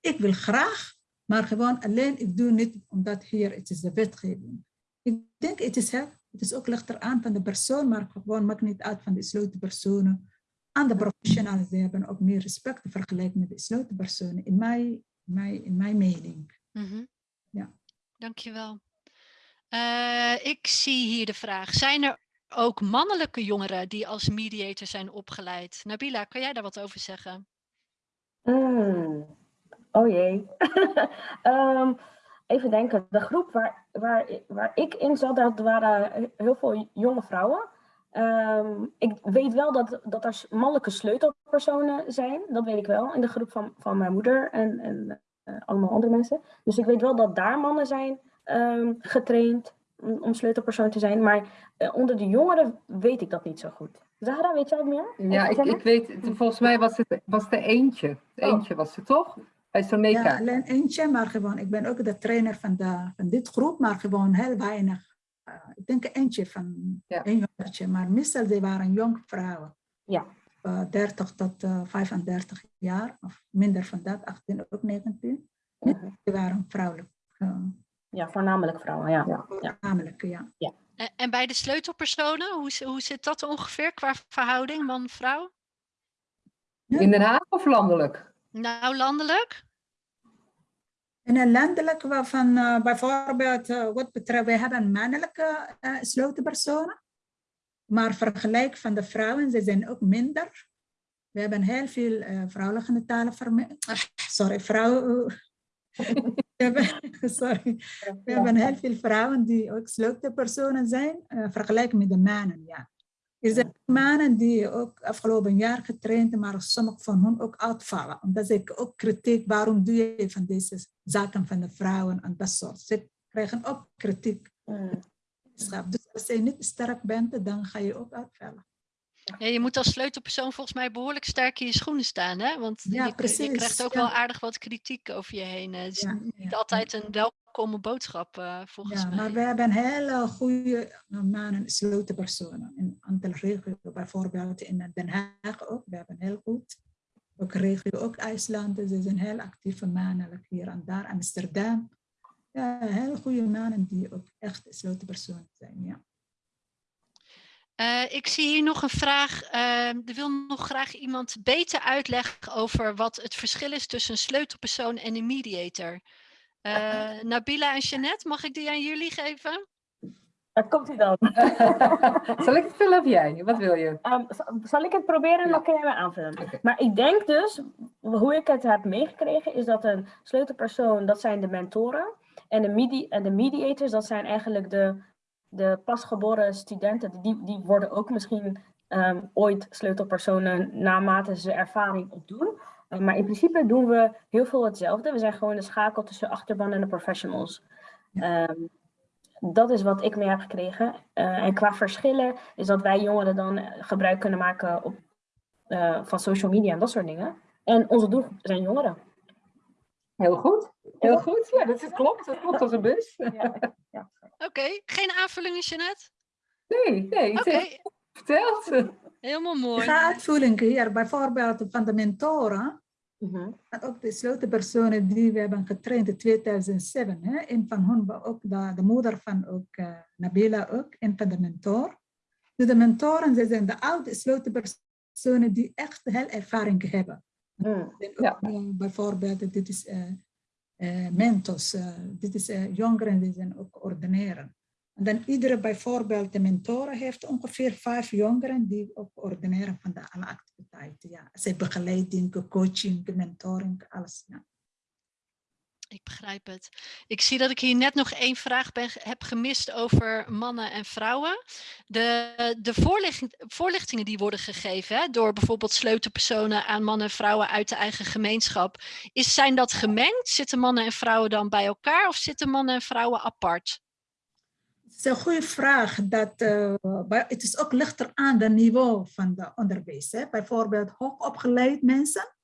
Ik wil graag, maar gewoon alleen, ik doe niet omdat hier, het is de wetgeving. Ik denk, het is, het is ook lichter aan van de persoon, maar gewoon maakt niet uit van de sleutelpersonen. En de professionals die hebben ook meer respect vergelijken met de sleutelpersonen, in mijn, mijn, in mijn mening. Mm -hmm. Ja. Dankjewel. Uh, ik zie hier de vraag, zijn er ook mannelijke jongeren die als mediator zijn opgeleid? Nabila, kan jij daar wat over zeggen? Mm. Oh jee. um, even denken, de groep waar, waar, waar ik in zat, dat waren heel veel jonge vrouwen. Um, ik weet wel dat, dat er mannelijke sleutelpersonen zijn, dat weet ik wel, in de groep van, van mijn moeder en, en uh, allemaal andere mensen. Dus ik weet wel dat daar mannen zijn um, getraind om, om sleutelpersoon te zijn, maar uh, onder de jongeren weet ik dat niet zo goed. Zahra, weet jij wat meer? Ja, ik, ik weet, volgens mij was het was er eentje. Eentje oh. was het toch? Bij Soneca. Ja, alleen eentje, maar gewoon, ik ben ook de trainer van, de, van dit groep, maar gewoon heel weinig. Uh, ik denk eentje van ja. een jongertje, maar meestal die waren jong vrouwen. Ja. Uh, 30 tot uh, 35 jaar, of minder van dat, 18 ook 19. Uh -huh. Die waren vrouwelijk. ja, voornamelijk vrouwen, ja. ja. Voornamelijk, ja. ja. En, en bij de sleutelpersonen, hoe, hoe zit dat ongeveer qua verhouding man-vrouw? In Den Haag of landelijk? Nou, landelijk? In een landelijk waarvan uh, bijvoorbeeld uh, wat betreft, we hebben mannelijke uh, sleutelpersonen, maar vergelijk van de vrouwen, ze zijn ook minder. We hebben heel veel vrouwelijke talen, sorry, vrouwen, sorry, we hebben heel veel vrouwen die ook sleutelpersonen zijn, vergelijken met de mannen, ja. Er zijn mannen die ook afgelopen jaar getraind, maar sommige van hen ook uitvallen. Omdat ik ook kritiek, waarom doe je van deze zaken van de vrouwen en dat soort. Ze krijgen ook kritiek. Dus als je niet sterk bent, dan ga je ook uitvallen. Ja, je moet als sleutelpersoon volgens mij behoorlijk sterk in je schoenen staan, hè? Want ja, je, krijgt ook ja. wel aardig wat kritiek over je heen. Het is niet altijd een welkome boodschap, uh, volgens Ja, mij. maar we hebben hele goede mannen, sleutelpersonen. In een aantal regio's, bijvoorbeeld in Den Haag ook. We hebben heel goed. Ook regio, ook IJsland. Ze zijn heel actieve mannen hier en daar. Amsterdam. Ja, heel goede mannen die ook echt sleutelpersonen zijn. Ja. Uh, ik zie hier nog een vraag. Uh, er wil nog graag iemand beter uitleggen over wat het verschil is tussen een sleutelpersoon en een mediator. Uh, Nabila en Jeannette, mag ik die aan jullie geven? Daar komt hij dan. Zal ik het vullen of jij? Wat wil je? Um, zal ik het proberen en dan kun jij me aanvullen. Okay. Maar ik denk dus, hoe ik het heb meegekregen, is dat een sleutelpersoon, dat zijn de mentoren. En de, medi en de mediators, dat zijn eigenlijk de, de pasgeboren studenten. Die, die worden ook misschien um, ooit sleutelpersonen naarmate ze ervaring opdoen. Uh, maar in principe doen we heel veel hetzelfde. We zijn gewoon de schakel tussen achterban en de professionals. Um, dat is wat ik mee heb gekregen. Uh, en qua verschillen is dat wij jongeren dan gebruik kunnen maken op, uh, van social media en dat soort dingen. En onze doel zijn jongeren. Heel goed. Heel goed. Ja, dat is, klopt. Dat klopt als een bus. Ja. ja. Oké, okay. geen aanvullingen, Jeannette? Nee, nee. Oké. Okay. Verteld. Helemaal mooi. Ik ga uitvoeringen hier, bijvoorbeeld van de mentoren. Uh -huh. En ook de sleutelpersonen die we hebben getraind in 2007. Hè? Een van hen, ook de, de moeder van ook, uh, Nabila, ook, een van de mentor. Dus de mentoren zij zijn de oude gesloten personen die echt heel ervaring hebben. En ook, ja. eh, bijvoorbeeld, dit is eh eh, mentors, eh, dit is eh, jongeren die zijn ook ordineren. En dan iedere bijvoorbeeld de mentoren heeft ongeveer vijf jongeren die ook ordineren van de alle activiteiten. Ja. Zij begeleiding, coaching, mentoring, alles. Ja. Ik begrijp het. Ik zie dat ik hier net nog één vraag ben, heb gemist over mannen en vrouwen. De, de voorlichting, voorlichtingen die worden gegeven door bijvoorbeeld sleutelpersonen aan mannen en vrouwen uit de eigen gemeenschap. Is, zijn dat gemengd? Zitten mannen en vrouwen dan bij elkaar of zitten mannen en vrouwen apart? Het is een goede vraag. Dat, eh, het is ook lichter aan het niveau van de onderwijs. Hè. Bijvoorbeeld hoogopgeleid mensen.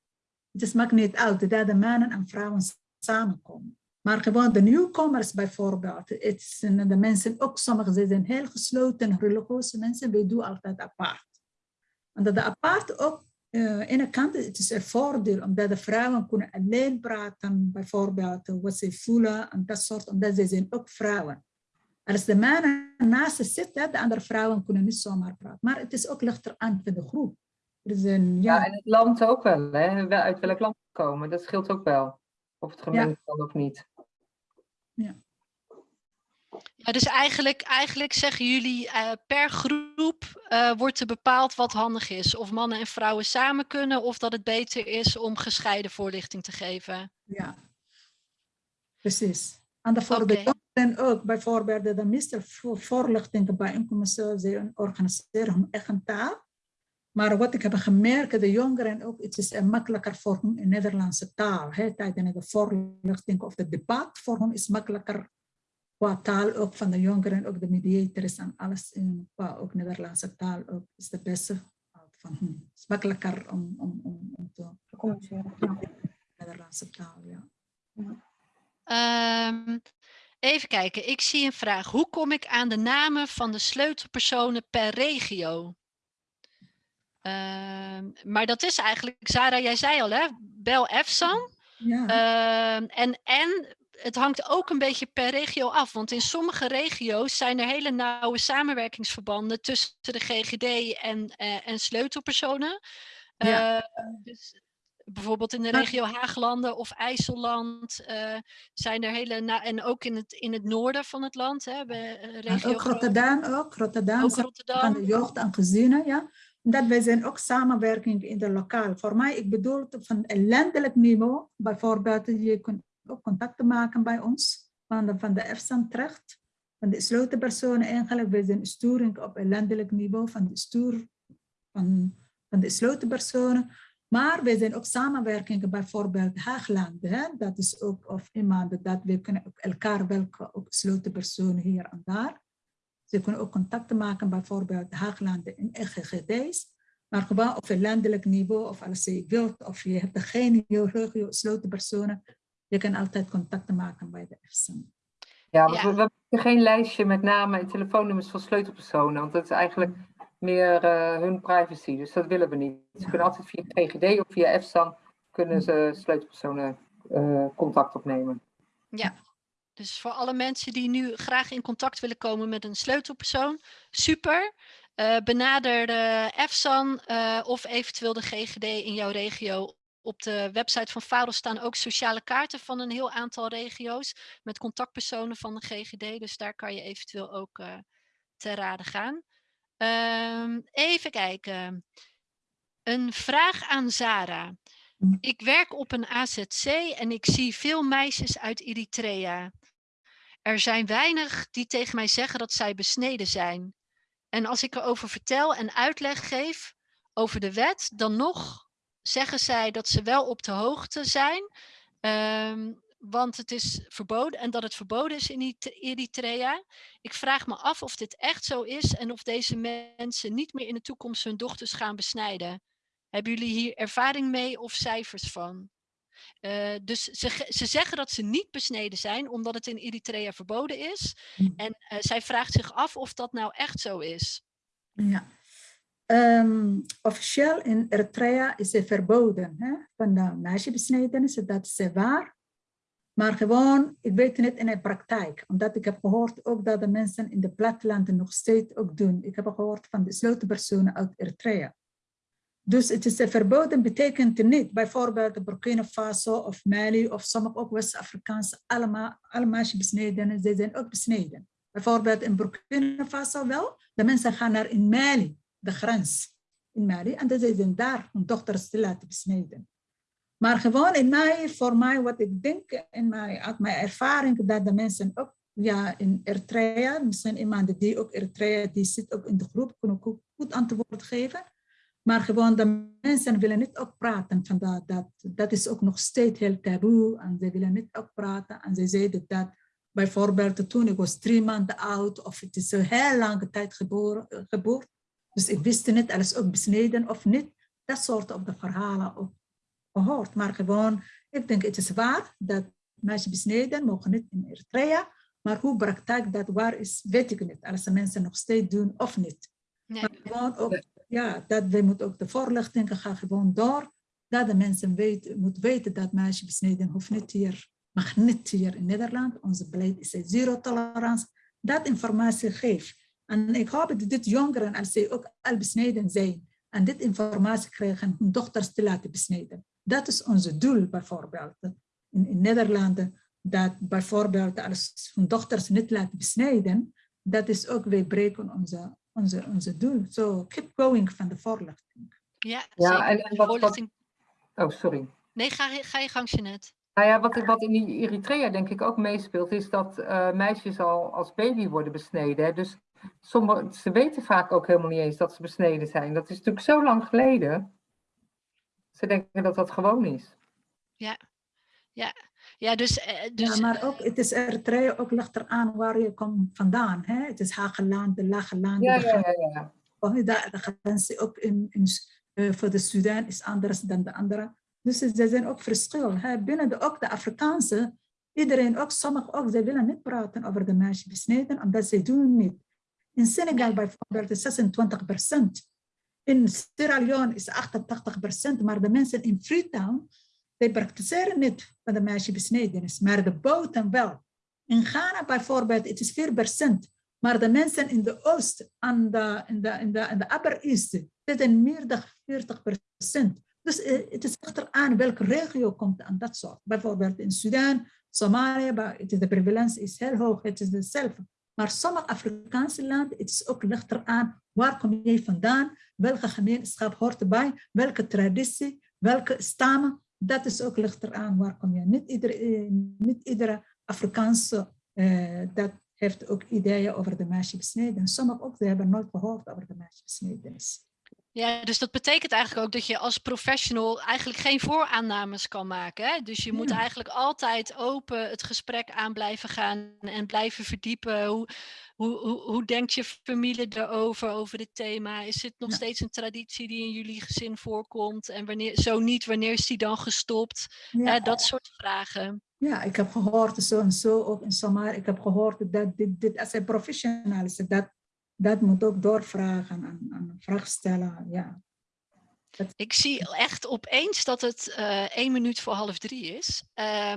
Het maakt niet uit dat de mannen en vrouwen samenkomen. Maar gewoon de nieuwkomers bijvoorbeeld. Het zijn de mensen ook, sommigen ze zijn heel gesloten, religieuze mensen. Wij doen altijd apart. Omdat de apart ook, uh, aan de kant, het is een voordeel. Omdat de vrouwen kunnen alleen praten, bijvoorbeeld wat ze voelen en dat soort. Omdat ze zijn ook vrouwen. Als de mannen naast ze zitten, de andere vrouwen kunnen niet zomaar praten. Maar het is ook lichter aan voor de groep. Er is een, Ja, ja, en het land ook wel, hè? Uit welk land komen, dat scheelt ook wel. Of het gemengd kan of niet. Ja, dus eigenlijk, eigenlijk zeggen jullie eh, per groep eh, wordt er bepaald wat handig is. Of mannen en vrouwen samen kunnen of dat het beter is om gescheiden voorlichting te geven. ja. Precies. En de voor de Oké. jongeren ook, bijvoorbeeld de meeste vo- voorlichtingen bijeenkomsten, ze organiseren hun eigen taal. Maar wat ik heb gemerkt, de jongeren ook, het is makkelijker voor hun in Nederlandse taal. Hè, tijdens de voorlichting of het debat voor hen is makkelijker qua taal ook van de jongeren, ook de mediators en alles in qua ook Nederlandse taal ook is de beste van hen. Het is makkelijker om, om, om, om te communiceren. Ja. Nederlandse taal, ja. Ehm, even kijken, ik zie een vraag. Hoe kom ik aan de namen van de sleutelpersonen per regio? Ehm, maar dat is eigenlijk, Zara, jij zei al hè, bel EFSAN. Ja, Ehm, en, en het hangt ook een beetje per regio af, want in sommige regio's zijn er hele nauwe samenwerkingsverbanden tussen de GGD en, eh, en sleutelpersonen. Ja. Eh, dus bijvoorbeeld in de regio Haaglanden of IJsselland eh, zijn er hele, en ook in het, in het noorden van het land, hè, bij, eh, en regio ook Rotterdam, ook Rotterdam, ook zijn van Rotterdam. de jeugd en gezinnen, ja. Omdat wij zijn ook samenwerking in de lokaal. Voor mij, ik bedoel van een landelijk niveau, bijvoorbeeld, je kunt ook contacten maken bij ons, van de, van de EFSAN van de gesloten personen eigenlijk. Wij zijn sturing op een landelijk niveau van de stuur van, van de gesloten personen. Maar wij zijn ook samenwerkingen, bijvoorbeeld Haaglanden. Hè? Dat is ook of iemand dat we kunnen ook elkaar welke ook gesloten personen hier en daar. Ze kunnen ook contacten maken, bijvoorbeeld Haaglanden en GGD's. Maar gewoon op een landelijk niveau, of als je wilt, of je hebt geen regio gesloten personen, je kan altijd contacten maken bij de EFSA. Ja, we, Ja. we hebben geen lijstje met namen en telefoonnummers van sleutelpersonen, want dat is eigenlijk meer eh, hun privacy, dus dat willen we niet. Ze kunnen altijd via GGD of via EFSAN kunnen ze sleutelpersonen eh, contact opnemen. Dus voor alle mensen die nu graag in contact willen komen met een sleutelpersoon, super. Eh, benader de EFSAN eh, of eventueel de GGD in jouw regio. Op de website van Faro staan ook sociale kaarten van een heel aantal regio's met contactpersonen van de GGD. Dus daar kan je eventueel ook eh te raden gaan. Ehm, even kijken. Een vraag aan Zara. Ik werk op een AZC en ik zie veel meisjes uit Eritrea. Er zijn weinig die tegen mij zeggen dat zij besneden zijn. En als ik erover vertel en uitleg geef over de wet, dan nog zeggen zij dat ze wel op de hoogte zijn. ehm, want het is verboden en dat het verboden is in Erit- Eritrea. Ik vraag me af of dit echt zo is en of deze mensen niet meer in de toekomst hun dochters gaan besnijden. Hebben jullie hier ervaring mee of cijfers van? Eh, dus ze, ze zeggen dat ze niet besneden zijn, omdat het in Eritrea verboden is. Mm. En eh, zij vraagt zich af of dat nou echt zo is. Ja. Ehm, officieel in Eritrea is het verboden hè, van de meisjebesnijdenis, dat is waar. Maar gewoon, ik weet het niet in de praktijk. Omdat ik heb gehoord ook dat de mensen in de plattelanden nog steeds ook doen. Ik heb gehoord van de sleutelpersonen uit Eritrea. Dus het is verboden betekent niet, bijvoorbeeld Burkina Faso of Mali of sommige ook West-Afrikaanse, allemaal, allemaal besneden, ze zijn ook besneden. Bijvoorbeeld in Burkina Faso wel, de mensen gaan naar in Mali, de grens in Mali, en ze zijn daar hun dochters te laten besneden. Maar gewoon in mij, voor mij, wat ik denk, in mijn, uit mijn ervaring, dat de mensen ook ja, in Eritrea, misschien iemand die ook Eritrea, die zit ook in de groep, kunnen ook goed antwoord geven. Maar gewoon de mensen willen niet ook praten van dat, dat, dat is ook nog steeds heel taboe en ze willen niet ook praten. En ze zeiden dat bijvoorbeeld toen ik was drie maanden oud of het is een heel lange tijd geboren, geboren. Dus ik wist niet, alles ook besneden of niet. Dat soort op de verhalen ook gehoord. Maar gewoon, ik denk het is waar dat meisjes besneden mogen niet in Eritrea. Maar hoe praktijk dat waar is, weet ik niet. Als de mensen nog steeds doen of niet. Nee. Maar gewoon ook ja, dat we moeten ook de voorlichting gaan gewoon door. Dat de mensen weten, moeten weten dat meisje besneden hoeft niet hier, mag niet hier in Nederland. Onze beleid is zero tolerantie. Dat informatie geeft. En ik hoop dat dit jongeren, als ze ook al besneden zijn, en dit informatie krijgen, hun dochters te laten besneden. Dat is onze doel bijvoorbeeld. In, in Nederland, dat bijvoorbeeld als hun dochters niet laten besnijden, dat is ook, wij breken onze onze, onze doel. So keep going van de voorlichting. Ja, ja en, en wat, wat, Oh, sorry. Nee, ga, ga je gang, Jeanette. Nou ja, wat, wat in Eritrea denk ik ook meespeelt, is dat uh, meisjes al als baby worden besneden. Hè? Dus sommige, ze weten vaak ook helemaal niet eens dat ze besneden zijn. Dat is natuurlijk zo lang geleden. Ze denken dat dat gewoon is. Ja, ja. Ja, dus, eh, dus... Ja, maar ook, het is Eritrea ook ligt eraan waar je komt vandaan. Hè? Het is Hageland, de Lage Land. Ja, ja, ja. ja. Oh, de, de grenzen ook in, in, uh, voor de Sudan is anders dan de andere. Dus er zijn ook verschil. Hè? Binnen de, ook de Afrikaanse, iedereen ook, sommigen ook, ze willen niet praten over de meisje besneden, omdat ze doen niet. In Senegal bijvoorbeeld is 26 procent. In Sierra Leone is 88 procent, maar de mensen in Freetown zij praktiseren niet van de meisjesbesnedenis, maar de boten wel. In Ghana bijvoorbeeld, het is 4%. Maar de mensen in de oost en de, in de, in de, de upper east, zitten meer dan 40%. Dus eh, het is echt aan welke regio komt aan dat soort. Bijvoorbeeld in Sudan, Somalië, de prevalentie is heel hoog, het is hetzelfde. Maar sommige Afrikaanse landen, het is ook lichter aan waar kom je vandaan, welke gemeenschap hoort erbij, welke traditie, welke stammen dat is ook ligt eraan waar kom je. Niet iedere, eh, niet iedere Afrikaanse uh, dat heeft ook ideeën over de meisjesbesneden. Sommigen ook, ze hebben nooit gehoord over de meisjesbesnedenis. Ja, dus dat betekent eigenlijk ook dat je als professional eigenlijk geen vooraannames kan maken. Hè? Dus je moet eigenlijk altijd open het gesprek aan blijven gaan en blijven verdiepen. Hoe, hoe, hoe, hoe denkt je familie erover, over dit thema? Is het nog steeds een traditie die in jullie gezin voorkomt? En wanneer, zo niet, wanneer is die dan gestopt? Ja. dat soort vragen. Ja, ik heb gehoord zo en zo, ook in Somalia. Ik heb gehoord dat dit, dit als een professional is, dat, dat moet ook doorvragen en, en vraag stellen. Ja. Ik zie echt opeens dat het uh, één minuut voor half drie is. Uh,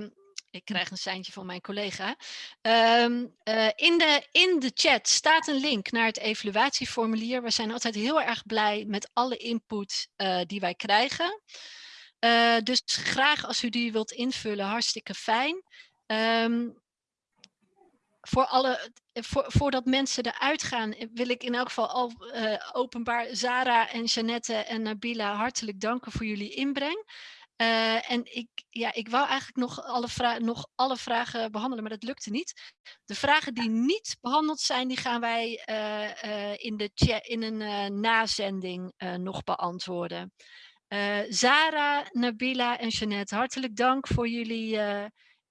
ik krijg een seintje van mijn collega. Um, uh, in, de, in de chat staat een link naar het evaluatieformulier. We zijn altijd heel erg blij met alle input uh, die wij krijgen. Dus graag als u die wilt invullen, hartstikke fijn. Um, voor alle, voor, voordat mensen eruit gaan, wil ik in elk geval al uh, openbaar Zara en Janette en Nabila hartelijk danken voor jullie inbreng. Uh, en ik, ja, ik wou eigenlijk nog alle, nog alle vragen behandelen, maar dat lukte niet. De vragen die niet behandeld zijn, die gaan wij uh, in, de in een nazending nog beantwoorden. Zara, Nabila en Jeannette, hartelijk dank voor jullie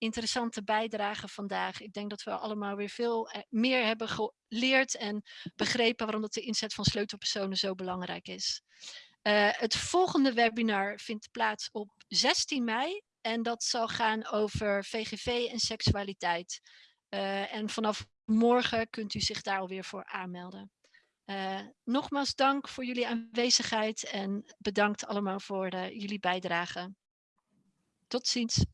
interessante bijdrage vandaag. Ik denk dat we allemaal weer veel meer hebben geleerd en begrepen waarom dat de inzet van sleutelpersonen zo belangrijk is. Uh, het volgende webinar vindt plaats op 16 mei en dat zal gaan over VGV en seksualiteit. Uh, en vanaf morgen kunt u zich daar alweer voor aanmelden. Nogmaals dank voor jullie aanwezigheid en bedankt allemaal voor jullie bijdrage. Tot ziens.